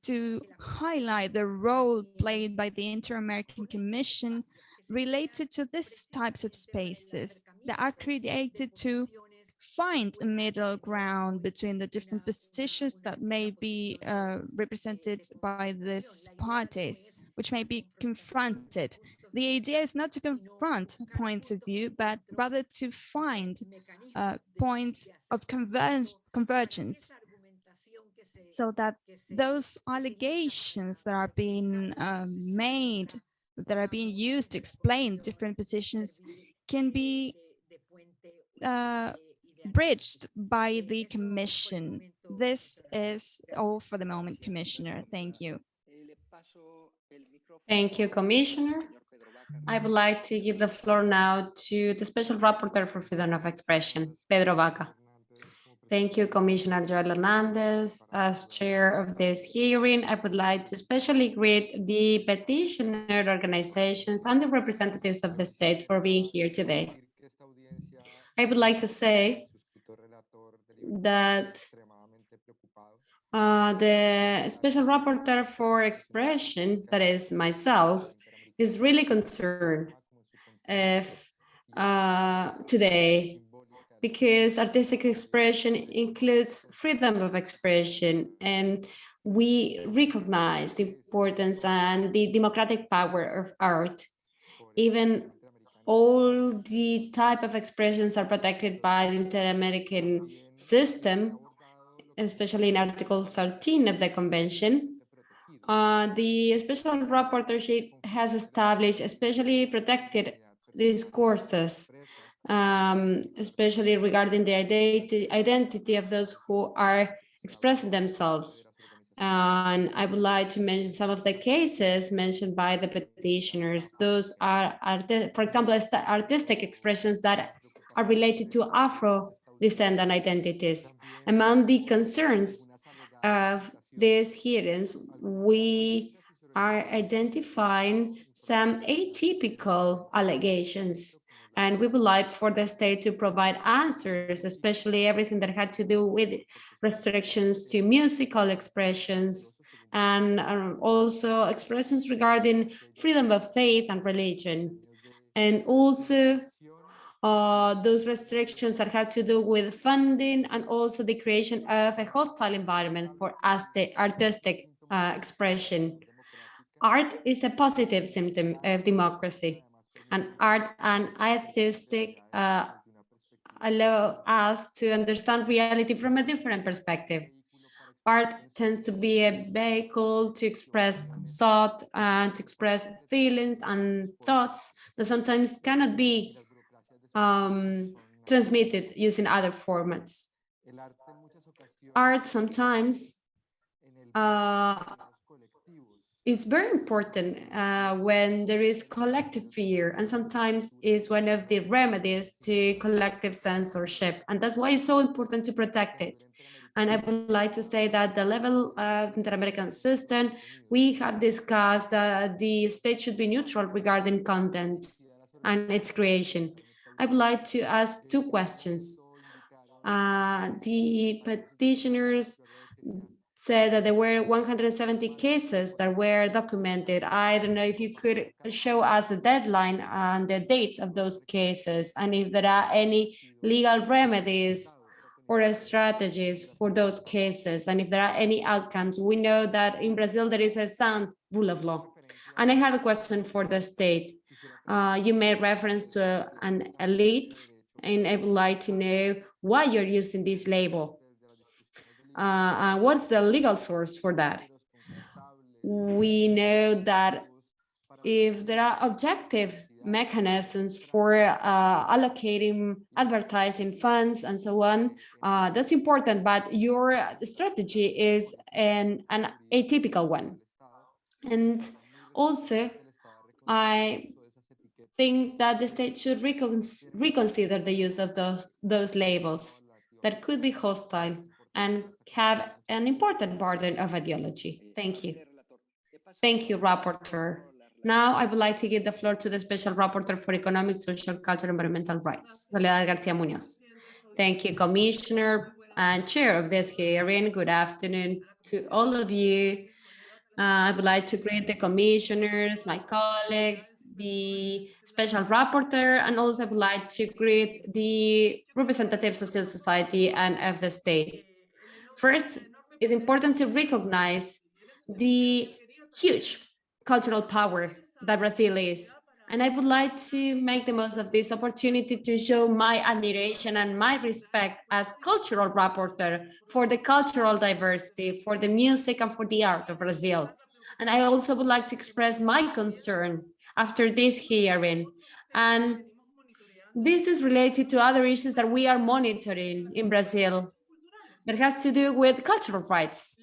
to highlight the role played by the Inter-American Commission related to these types of spaces that are created to find a middle ground between the different positions that may be uh, represented by these parties which may be confronted. The idea is not to confront points of view, but rather to find uh, points of converge convergence so that those allegations that are being uh, made, that are being used to explain different positions can be uh, bridged by the commission. This is all for the moment, Commissioner. Thank you. Thank you, Commissioner. I would like to give the floor now to the Special Rapporteur for Freedom of Expression, Pedro Vaca. Thank you, Commissioner Joel Hernandez. As chair of this hearing, I would like to especially greet the petitioner organizations and the representatives of the state for being here today. I would like to say that uh, the special rapporteur for expression, that is myself, is really concerned if uh, today because artistic expression includes freedom of expression and we recognize the importance and the democratic power of art. Even all the type of expressions are protected by the Inter-American system, especially in Article 13 of the Convention. Uh, the special rapporteur has established especially protected discourses, um, especially regarding the identi identity of those who are expressing themselves. And I would like to mention some of the cases mentioned by the petitioners. Those are, for example, artistic expressions that are related to Afro descendant identities. Among the concerns of these hearings, we are identifying some atypical allegations and we would like for the state to provide answers, especially everything that had to do with restrictions to musical expressions and um, also expressions regarding freedom of faith and religion. And also uh, those restrictions that have to do with funding and also the creation of a hostile environment for artistic uh, expression. Art is a positive symptom of democracy and art and artistic uh, allow us to understand reality from a different perspective. Art tends to be a vehicle to express thought and to express feelings and thoughts that sometimes cannot be um, transmitted using other formats. Art sometimes uh, is very important uh, when there is collective fear and sometimes is one of the remedies to collective censorship and that's why it's so important to protect it and I would like to say that the level of inter-American system, we have discussed that the state should be neutral regarding content and its creation. I would like to ask two questions. Uh, the petitioners said that there were 170 cases that were documented. I don't know if you could show us the deadline and the dates of those cases and if there are any legal remedies or strategies for those cases and if there are any outcomes. We know that in Brazil there is a sound rule of law. And I have a question for the state. Uh, you made reference to an elite and I would like to know why you're using this label uh, what's the legal source for that? We know that if there are objective mechanisms for uh, allocating advertising funds and so on, uh, that's important, but your strategy is an, an atypical one. And also, I think that the state should recon reconsider the use of those, those labels that could be hostile and have an important burden of ideology. Thank you. Thank you, Rapporteur. Now I would like to give the floor to the Special Rapporteur for Economic, Social, Cultural, Environmental Rights, Soledad Garcia Munoz. Thank you, Commissioner and Chair of this hearing. Good afternoon to all of you. Uh, I would like to greet the commissioners, my colleagues, the special rapporteur, and also I would like to greet the representatives of civil society and of the state. First, it's important to recognize the huge cultural power that Brazil is. And I would like to make the most of this opportunity to show my admiration and my respect as cultural rapporteur for the cultural diversity, for the music and for the art of Brazil. And I also would like to express my concern after this hearing. And this is related to other issues that we are monitoring in Brazil that has to do with cultural rights.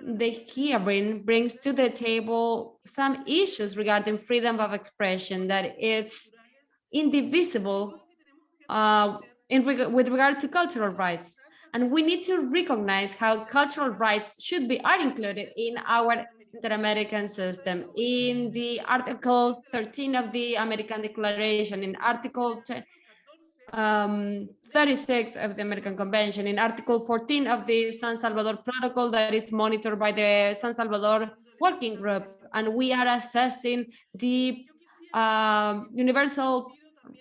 The hearing brings to the table some issues regarding freedom of expression that it's indivisible uh, in reg with regard to cultural rights. And we need to recognize how cultural rights should be are included in our inter-American system. In the Article 13 of the American Declaration, in Article um, 36 of the American Convention, in Article 14 of the San Salvador Protocol that is monitored by the San Salvador Working Group. And we are assessing the um, universal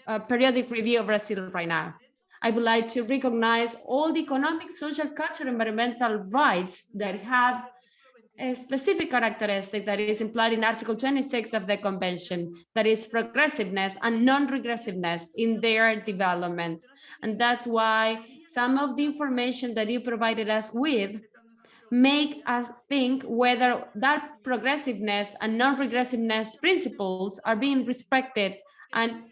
uh, periodic review of Brazil right now. I would like to recognize all the economic, social, cultural, environmental rights that have a specific characteristic that is implied in Article 26 of the Convention, that is progressiveness and non-regressiveness in their development. And that's why some of the information that you provided us with make us think whether that progressiveness and non-regressiveness principles are being respected. And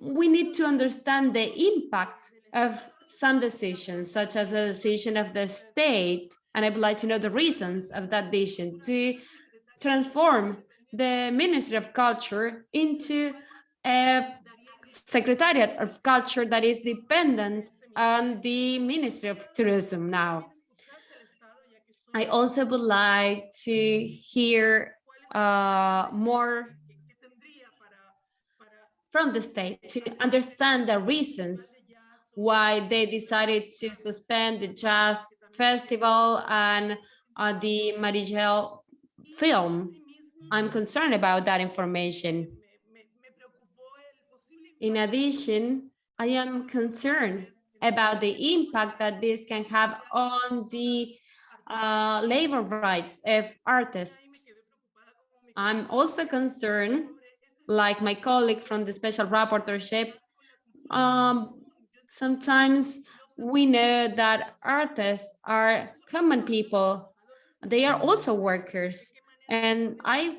we need to understand the impact of some decisions, such as a decision of the state and I would like to know the reasons of that decision to transform the Ministry of Culture into a Secretariat of Culture that is dependent on the Ministry of Tourism now. I also would like to hear uh, more from the state to understand the reasons why they decided to suspend the jazz festival and uh, the Marighella film. I'm concerned about that information. In addition, I am concerned about the impact that this can have on the uh, labor rights of artists. I'm also concerned, like my colleague from the special rapporteurship, um, sometimes we know that artists are common people. They are also workers. And I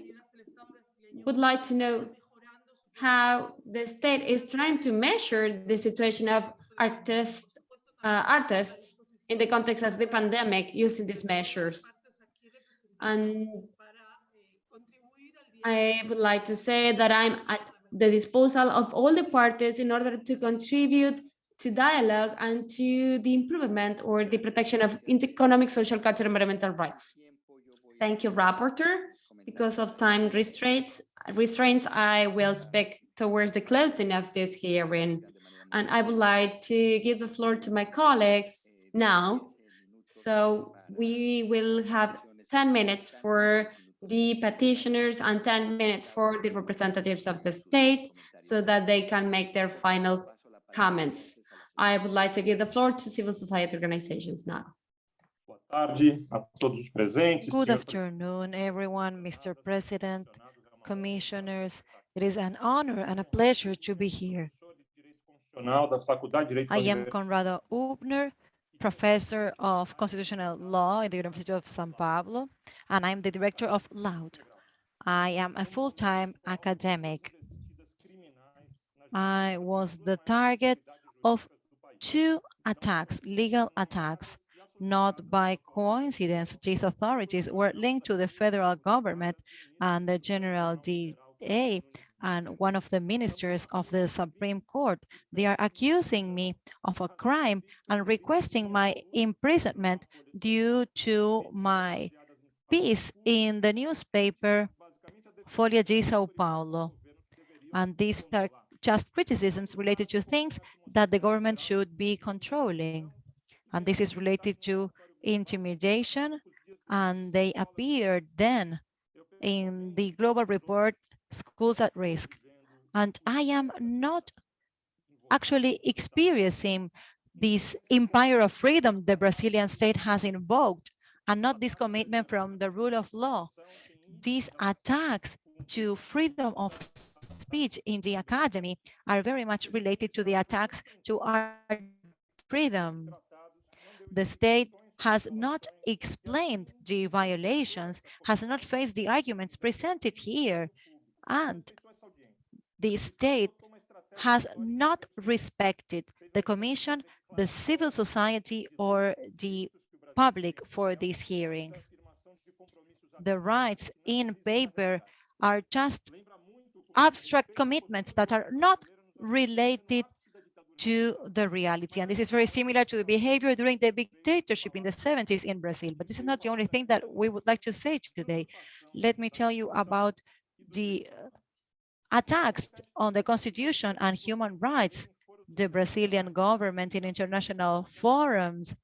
would like to know how the state is trying to measure the situation of artists, uh, artists in the context of the pandemic using these measures. And I would like to say that I'm at the disposal of all the parties in order to contribute to dialogue and to the improvement or the protection of economic, social, cultural, and environmental rights. Thank you, Rapporteur. Because of time restraints, restraints, I will speak towards the closing of this hearing. And I would like to give the floor to my colleagues now. So we will have 10 minutes for the petitioners and 10 minutes for the representatives of the state so that they can make their final comments. I would like to give the floor to civil society organizations now. Good afternoon, everyone, Mr. President, commissioners. It is an honor and a pleasure to be here. I am Conrado Hübner, professor of constitutional law at the University of San Pablo, and I'm the director of LAUT. I am a full-time academic. I was the target of two attacks, legal attacks, not by coincidence. These authorities were linked to the federal government and the general DA and one of the ministers of the Supreme Court. They are accusing me of a crime and requesting my imprisonment due to my piece in the newspaper Folha de Sao Paulo. And these are just criticisms related to things that the government should be controlling. And this is related to intimidation, and they appeared then in the global report, Scholars at Risk. And I am not actually experiencing this empire of freedom the Brazilian state has invoked, and not this commitment from the rule of law. These attacks to freedom of speech in the academy are very much related to the attacks to our freedom. The state has not explained the violations, has not faced the arguments presented here, and the state has not respected the commission, the civil society, or the public for this hearing. The rights in paper are just abstract commitments that are not related to the reality. And this is very similar to the behavior during the dictatorship in the 70s in Brazil. But this is not the only thing that we would like to say today. Let me tell you about the attacks on the constitution and human rights. The Brazilian government in international forums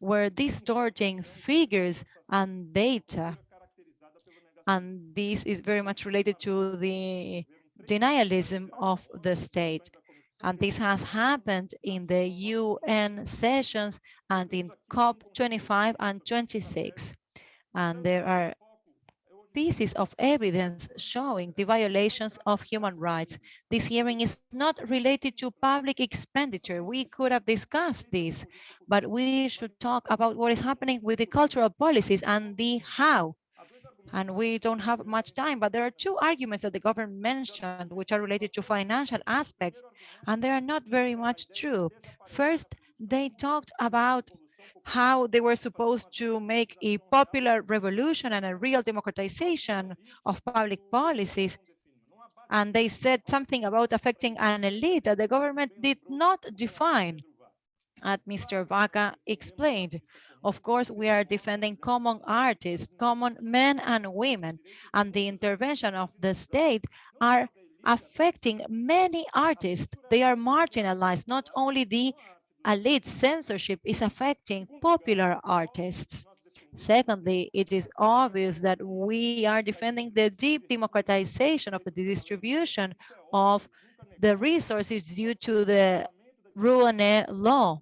were distorting figures and data And this is very much related to the denialism of the state. And this has happened in the UN sessions and in COP25 and 26. And there are pieces of evidence showing the violations of human rights. This hearing is not related to public expenditure. We could have discussed this, but we should talk about what is happening with the cultural policies and the how. And we don't have much time, but there are two arguments that the government mentioned, which are related to financial aspects, and they are not very much true. First, they talked about how they were supposed to make a popular revolution and a real democratization of public policies. And they said something about affecting an elite that the government did not define. As Mr. Vaca explained, of course, we are defending common artists, common men and women, and the intervention of the state are affecting many artists. They are marginalized, not only the elite censorship is affecting popular artists. Secondly, it is obvious that we are defending the deep democratization of the distribution of the resources due to the Rouanet law.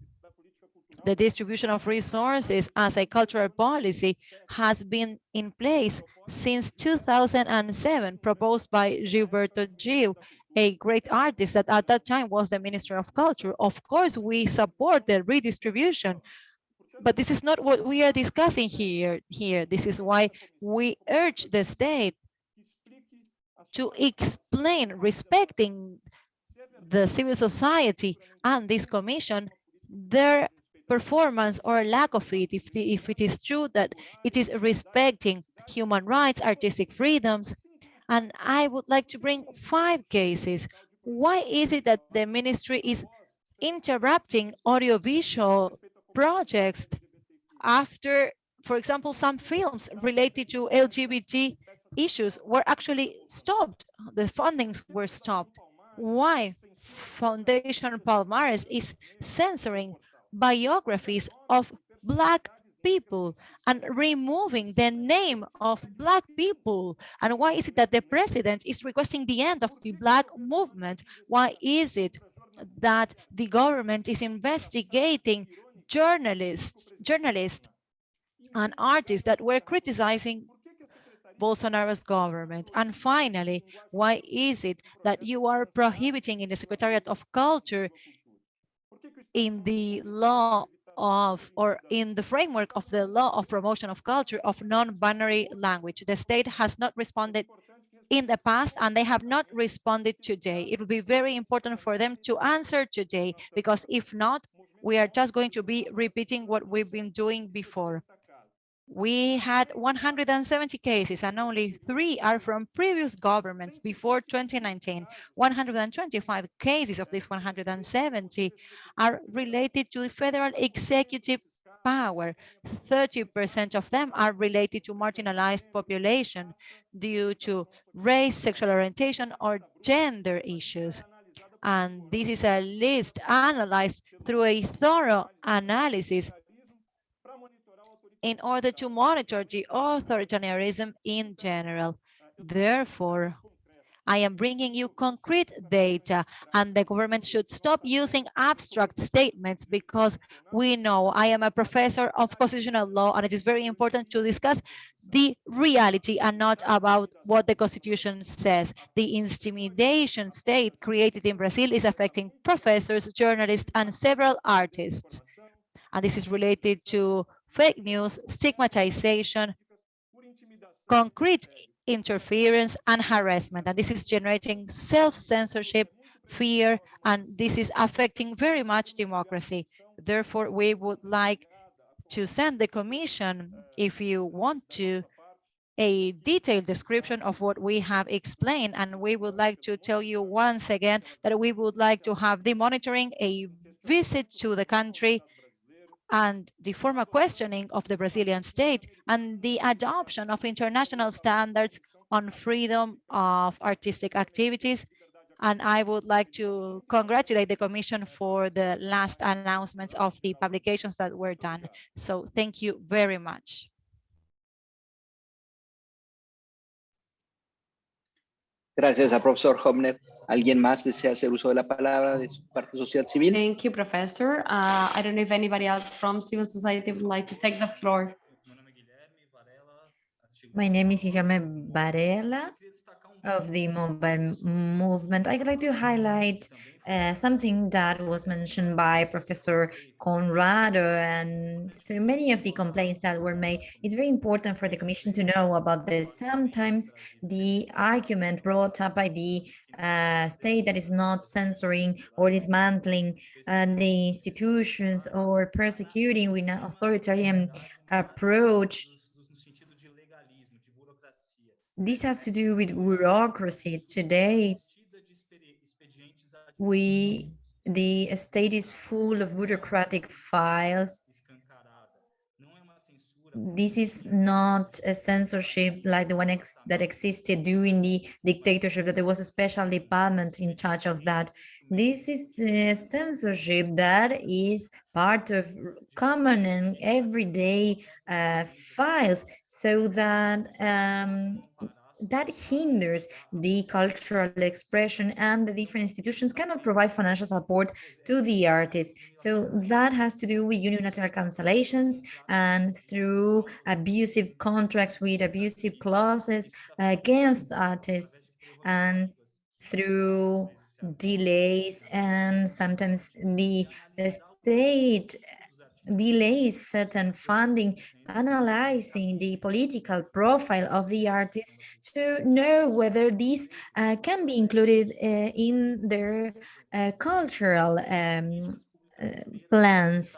The distribution of resources as a cultural policy has been in place since 2007, proposed by Gilberto Gil, a great artist that at that time was the Minister of Culture. Of course, we support the redistribution, but this is not what we are discussing here. Here, This is why we urge the state to explain, respecting the civil society and this commission, their performance or lack of it, if, the, if it is true that it is respecting human rights, artistic freedoms, and I would like to bring five cases. Why is it that the ministry is interrupting audiovisual projects after, for example, some films related to LGBT issues were actually stopped. The fundings were stopped. Why Foundation Palmares is censoring biographies of Black people and removing the name of Black people? And why is it that the president is requesting the end of the Black movement? Why is it that the government is investigating journalists, journalists and artists that were criticizing Bolsonaro's government? And finally, why is it that you are prohibiting in the Secretariat of Culture in the law of or in the framework of the law of promotion of culture of non-binary language. The state has not responded in the past and they have not responded today. It will be very important for them to answer today because if not, we are just going to be repeating what we've been doing before. We had 170 cases and only three are from previous governments before 2019. 125 cases of these 170 are related to the federal executive power. 30% of them are related to marginalized population due to race, sexual orientation, or gender issues. And this is a list analyzed through a thorough analysis in order to monitor the authoritarianism in general. Therefore, I am bringing you concrete data and the government should stop using abstract statements because we know I am a professor of constitutional law and it is very important to discuss the reality and not about what the constitution says. The intimidation state created in Brazil is affecting professors, journalists, and several artists. And this is related to fake news, stigmatization, concrete interference and harassment. And this is generating self-censorship, fear, and this is affecting very much democracy. Therefore, we would like to send the commission, if you want to, a detailed description of what we have explained. And we would like to tell you once again that we would like to have the monitoring, a visit to the country, and the formal questioning of the Brazilian state and the adoption of international standards on freedom of artistic activities. And I would like to congratulate the Commission for the last announcements of the publications that were done. So thank you very much. Gracias a profesor Hobner. ¿Alguien más desea hacer uso de la palabra de su parte social civil? Thank you, Professor. Uh, I don't know if anybody else from civil society would like to take the floor. My name is Guilherme Varela of the mobile movement. I'd like to highlight uh, something that was mentioned by Professor Conrado and through many of the complaints that were made. It's very important for the Commission to know about this. Sometimes the argument brought up by the uh, state that is not censoring or dismantling uh, the institutions or persecuting with an authoritarian approach this has to do with bureaucracy. Today, we, the state is full of bureaucratic files. This is not a censorship like the one ex that existed during the dictatorship, that there was a special department in charge of that. This is a censorship that is part of common and everyday uh, files so that um, that hinders the cultural expression and the different institutions cannot provide financial support to the artists. So that has to do with unilateral cancellations and through abusive contracts with abusive clauses against artists and through delays and sometimes the, state delays certain funding, analyzing the political profile of the artists to know whether these uh, can be included uh, in their uh, cultural um, uh, plans.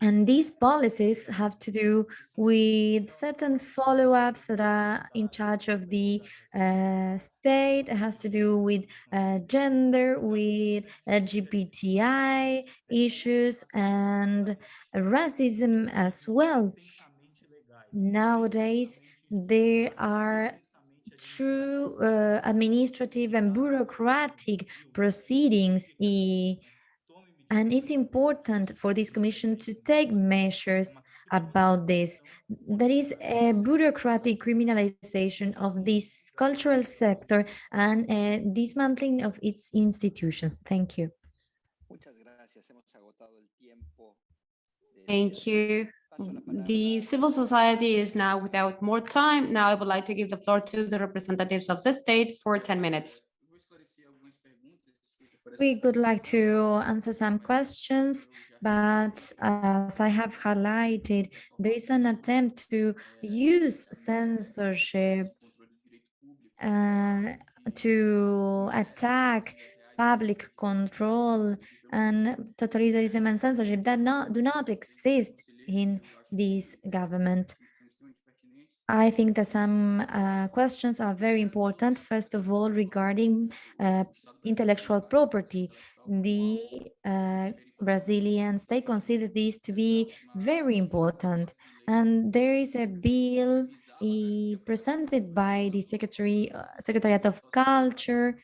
And these policies have to do with certain follow-ups that are in charge of the uh, state. It has to do with uh, gender, with LGBTI issues and racism as well. Nowadays, there are true uh, administrative and bureaucratic proceedings and it's important for this commission to take measures about this. There is a bureaucratic criminalization of this cultural sector and a dismantling of its institutions. Thank you. Thank you. The civil society is now without more time. Now I would like to give the floor to the representatives of the state for 10 minutes. We would like to answer some questions, but as I have highlighted, there is an attempt to use censorship uh, to attack public control and totalitarianism and censorship that not, do not exist in this government. I think that some uh, questions are very important. First of all, regarding uh, intellectual property, the uh, Brazilian state considers this to be very important. And there is a bill uh, presented by the Secretary, uh, Secretariat of Culture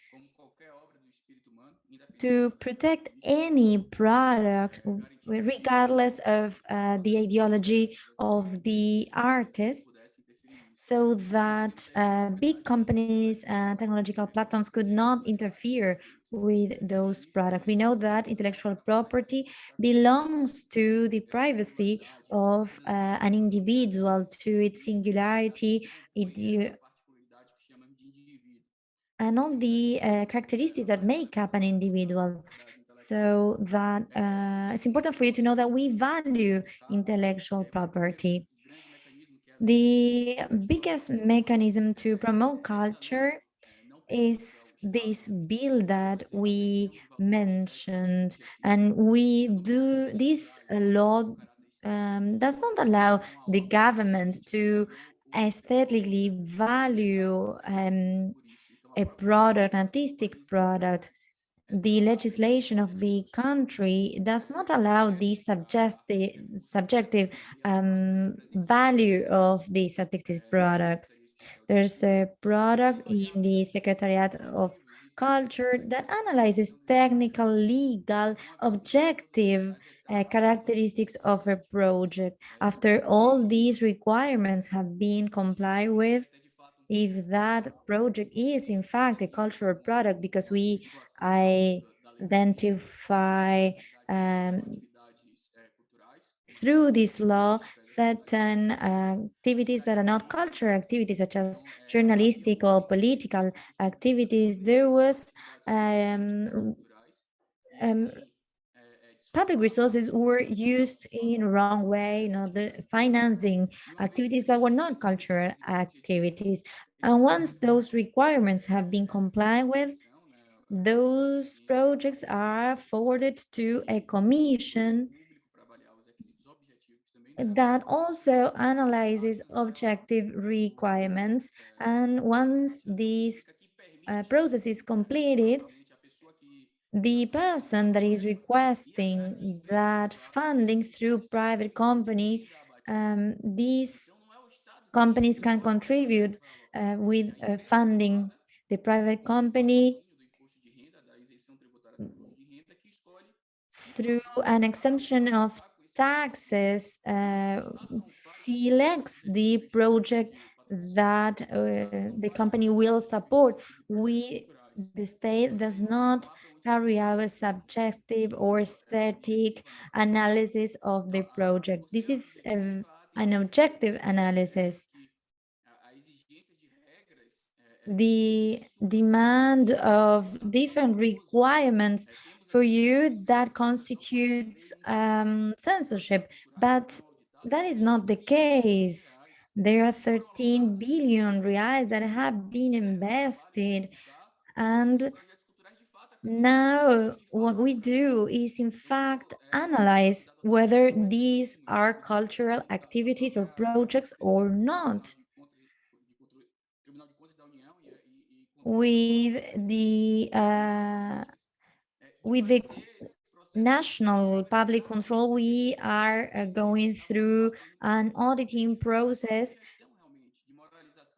to protect any product regardless of uh, the ideology of the artists so that uh, big companies and technological platforms could not interfere with those products. We know that intellectual property belongs to the privacy of uh, an individual, to its singularity, it, and all the uh, characteristics that make up an individual. So that uh, it's important for you to know that we value intellectual property. The biggest mechanism to promote culture is this bill that we mentioned. And we do this law um, does not allow the government to aesthetically value um, a product, an artistic product the legislation of the country does not allow the subjective, subjective um, value of these artistic products. There's a product in the Secretariat of Culture that analyzes technical, legal, objective uh, characteristics of a project. After all these requirements have been complied with, if that project is in fact a cultural product because we identify um, through this law certain uh, activities that are not cultural activities such as journalistic or political activities. There was um, um, public resources were used in wrong way, you know, the financing activities that were not cultural activities. And once those requirements have been complied with, those projects are forwarded to a commission that also analyzes objective requirements. And once this uh, process is completed, the person that is requesting that funding through private company, um, these companies can contribute uh, with uh, funding the private company through an exemption of taxes uh, selects the project that uh, the company will support. We, the state does not carry out a subjective or static analysis of the project. This is a, an objective analysis. The demand of different requirements for you that constitutes um, censorship, but that is not the case. There are 13 billion reais that have been invested and now, what we do is, in fact, analyze whether these are cultural activities or projects or not. With the uh, with the national public control, we are uh, going through an auditing process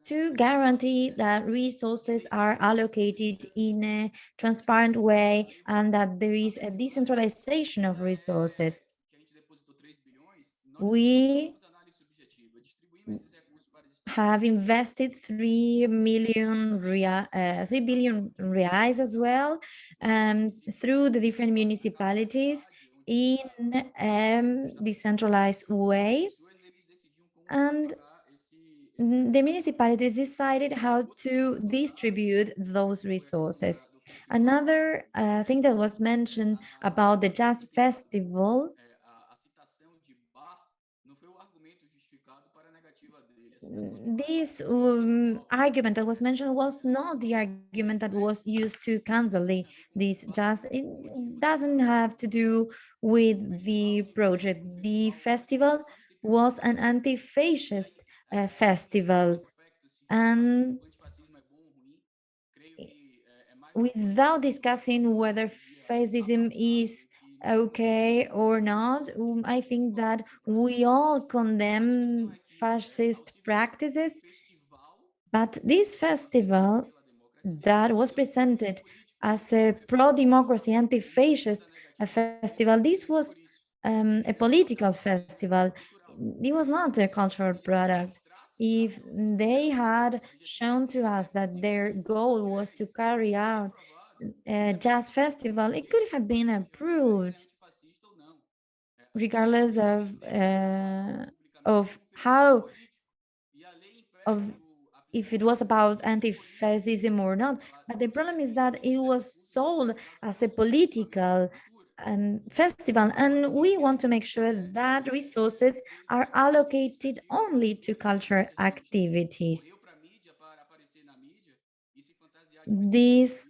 to guarantee that resources are allocated in a transparent way and that there is a decentralization of resources. We have invested 3 million real, uh, 3 billion reais as well um, through the different municipalities in a um, decentralized way. And the municipalities decided how to distribute those resources. Another uh, thing that was mentioned about the jazz festival this um, argument that was mentioned was not the argument that was used to cancel the, this jazz. It doesn't have to do with the project. The festival was an anti-fascist uh, festival. And without discussing whether fascism is okay or not, um, I think that we all condemn fascist practices, but this festival that was presented as a pro-democracy, anti-fascist festival, this was um, a political festival. It was not a cultural product if they had shown to us that their goal was to carry out a jazz festival, it could have been approved regardless of uh, of how of if it was about anti-fascism or not. But the problem is that it was sold as a political um, festival and we want to make sure that resources are allocated only to cultural activities. This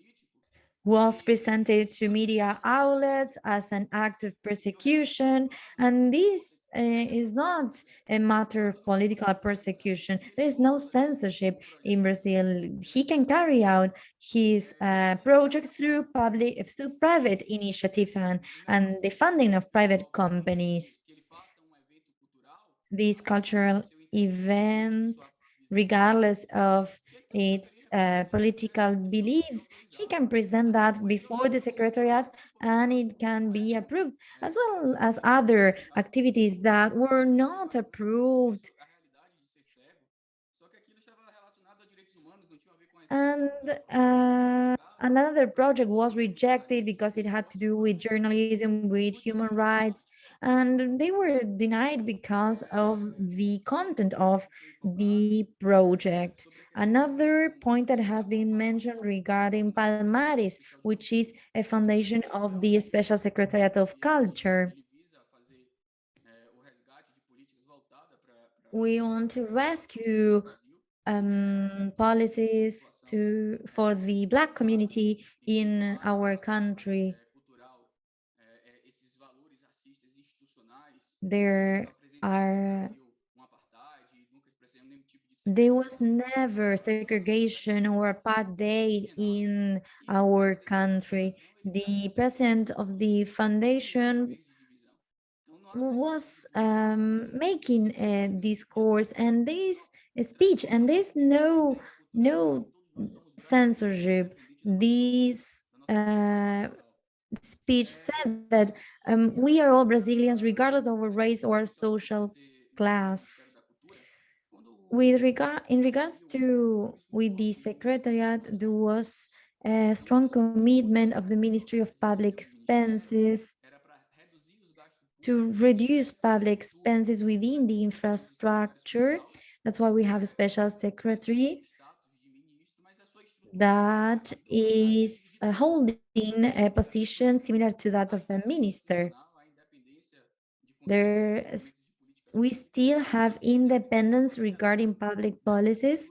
was presented to media outlets as an act of persecution and this is not a matter of political persecution. There is no censorship in Brazil. He can carry out his uh, project through public, through private initiatives and, and the funding of private companies. This cultural events, regardless of its uh, political beliefs, he can present that before the Secretariat and it can be approved, as well as other activities that were not approved. And uh, another project was rejected because it had to do with journalism, with human rights, and they were denied because of the content of the project. Another point that has been mentioned regarding Palmares, which is a foundation of the Special Secretariat of Culture. We want to rescue um, policies to for the Black community in our country. There are there was never segregation or apartheid in our country. The president of the foundation was um, making a discourse and this speech and there's no no censorship. This uh, speech said that um, we are all Brazilians regardless of our race or social class. With regard in regards to with the secretariat there was a strong commitment of the ministry of public expenses to reduce public expenses within the infrastructure. That's why we have a special secretary that is uh, holding a position similar to that of a minister there we still have independence regarding public policies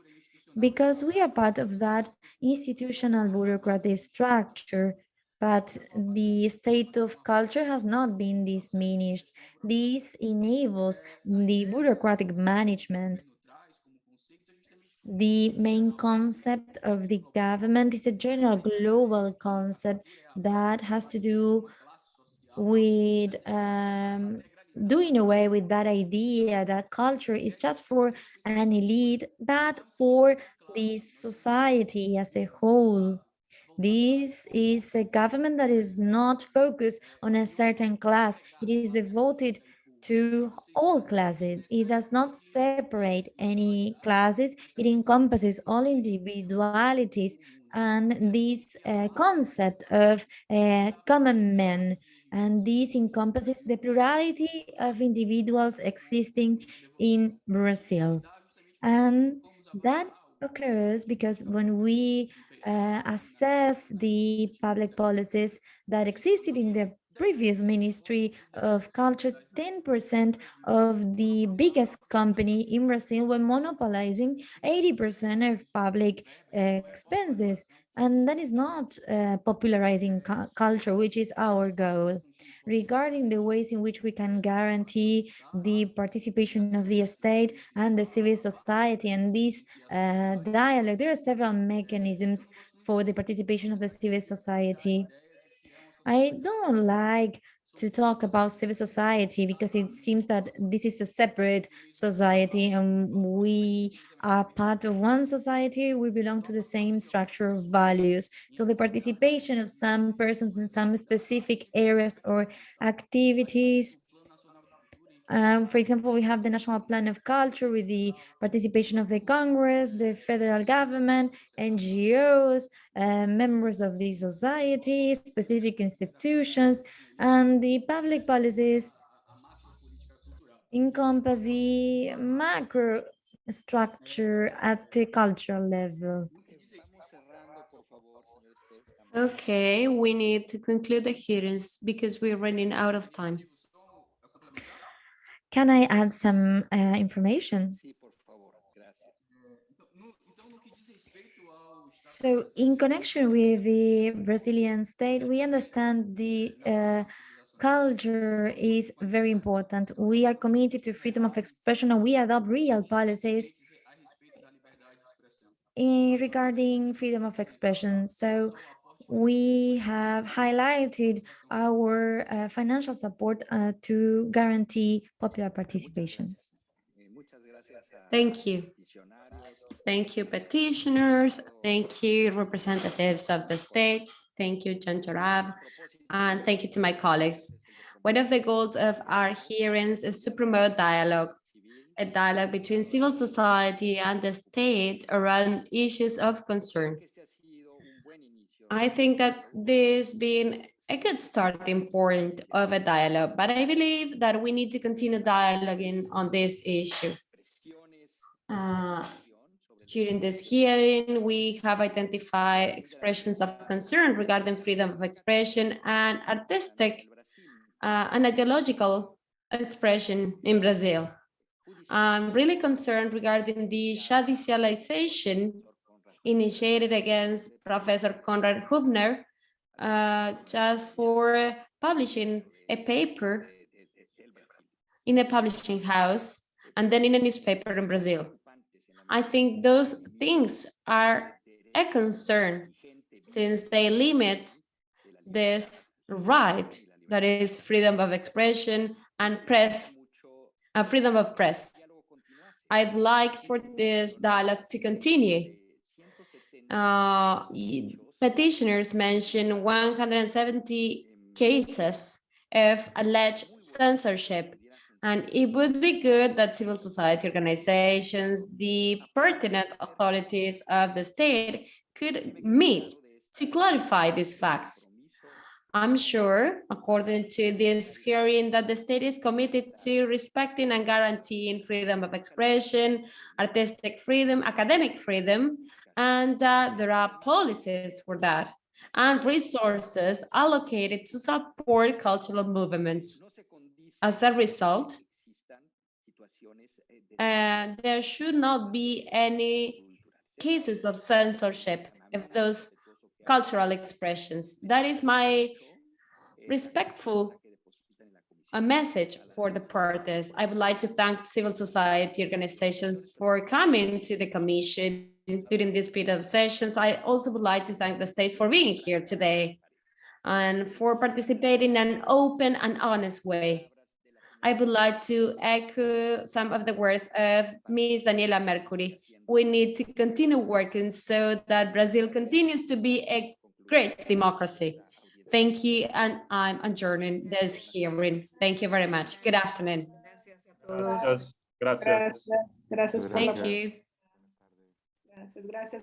because we are part of that institutional bureaucratic structure, but the state of culture has not been diminished. This enables the bureaucratic management. The main concept of the government is a general global concept that has to do with um, doing away with that idea that culture is just for an elite, but for the society as a whole. This is a government that is not focused on a certain class. It is devoted to all classes. It does not separate any classes. It encompasses all individualities and this uh, concept of uh, common men. and this encompasses the plurality of individuals existing in Brazil. And that occurs because when we uh, assess the public policies that existed in the previous Ministry of Culture, 10% of the biggest company in Brazil were monopolizing 80% of public expenses. And that is not uh, popularizing cu culture, which is our goal. Regarding the ways in which we can guarantee the participation of the state and the civil society and this uh, dialogue, there are several mechanisms for the participation of the civil society. I don't like to talk about civil society because it seems that this is a separate society and we are part of one society, we belong to the same structure of values. So the participation of some persons in some specific areas or activities um, for example, we have the National Plan of Culture with the participation of the Congress, the federal government, NGOs, uh, members of the society, specific institutions, and the public policies encompass the macro structure at the cultural level. Okay, we need to conclude the hearings because we're running out of time. Can I add some uh, information? So in connection with the Brazilian state, we understand the uh, culture is very important. We are committed to freedom of expression and we adopt real policies in regarding freedom of expression. So we have highlighted our uh, financial support uh, to guarantee popular participation. Thank you. Thank you, petitioners. Thank you, representatives of the state. Thank you, John. And thank you to my colleagues. One of the goals of our hearings is to promote dialogue a dialogue between civil society and the state around issues of concern. I think that this being a good starting point of a dialogue, but I believe that we need to continue dialoguing on this issue. Uh, during this hearing, we have identified expressions of concern regarding freedom of expression and artistic uh, and ideological expression in Brazil. I'm really concerned regarding the judicialization initiated against Professor Conrado Hübner uh, just for publishing a paper in a publishing house and then in a newspaper in Brazil. I think those things are a concern since they limit this right that is freedom of expression and press, uh, freedom of press. I'd like for this dialogue to continue. Uh, petitioners mentioned 170 cases of alleged censorship and it would be good that civil society organizations, the pertinent authorities of the state could meet to clarify these facts. I'm sure, according to this hearing, that the state is committed to respecting and guaranteeing freedom of expression, artistic freedom, academic freedom, and uh, there are policies for that and resources allocated to support cultural movements. As a result, uh, there should not be any cases of censorship of those cultural expressions. That is my respectful a message for the parties. I would like to thank civil society organizations for coming to the commission during this period of sessions. I also would like to thank the state for being here today and for participating in an open and honest way. I would like to echo some of the words of Ms. Daniela Mercury. We need to continue working so that Brazil continues to be a great democracy. Thank you, and I'm adjourning this hearing. Thank you very much. Good afternoon. Gracias. Gracias. Gracias por Thank you. Gracias, gracias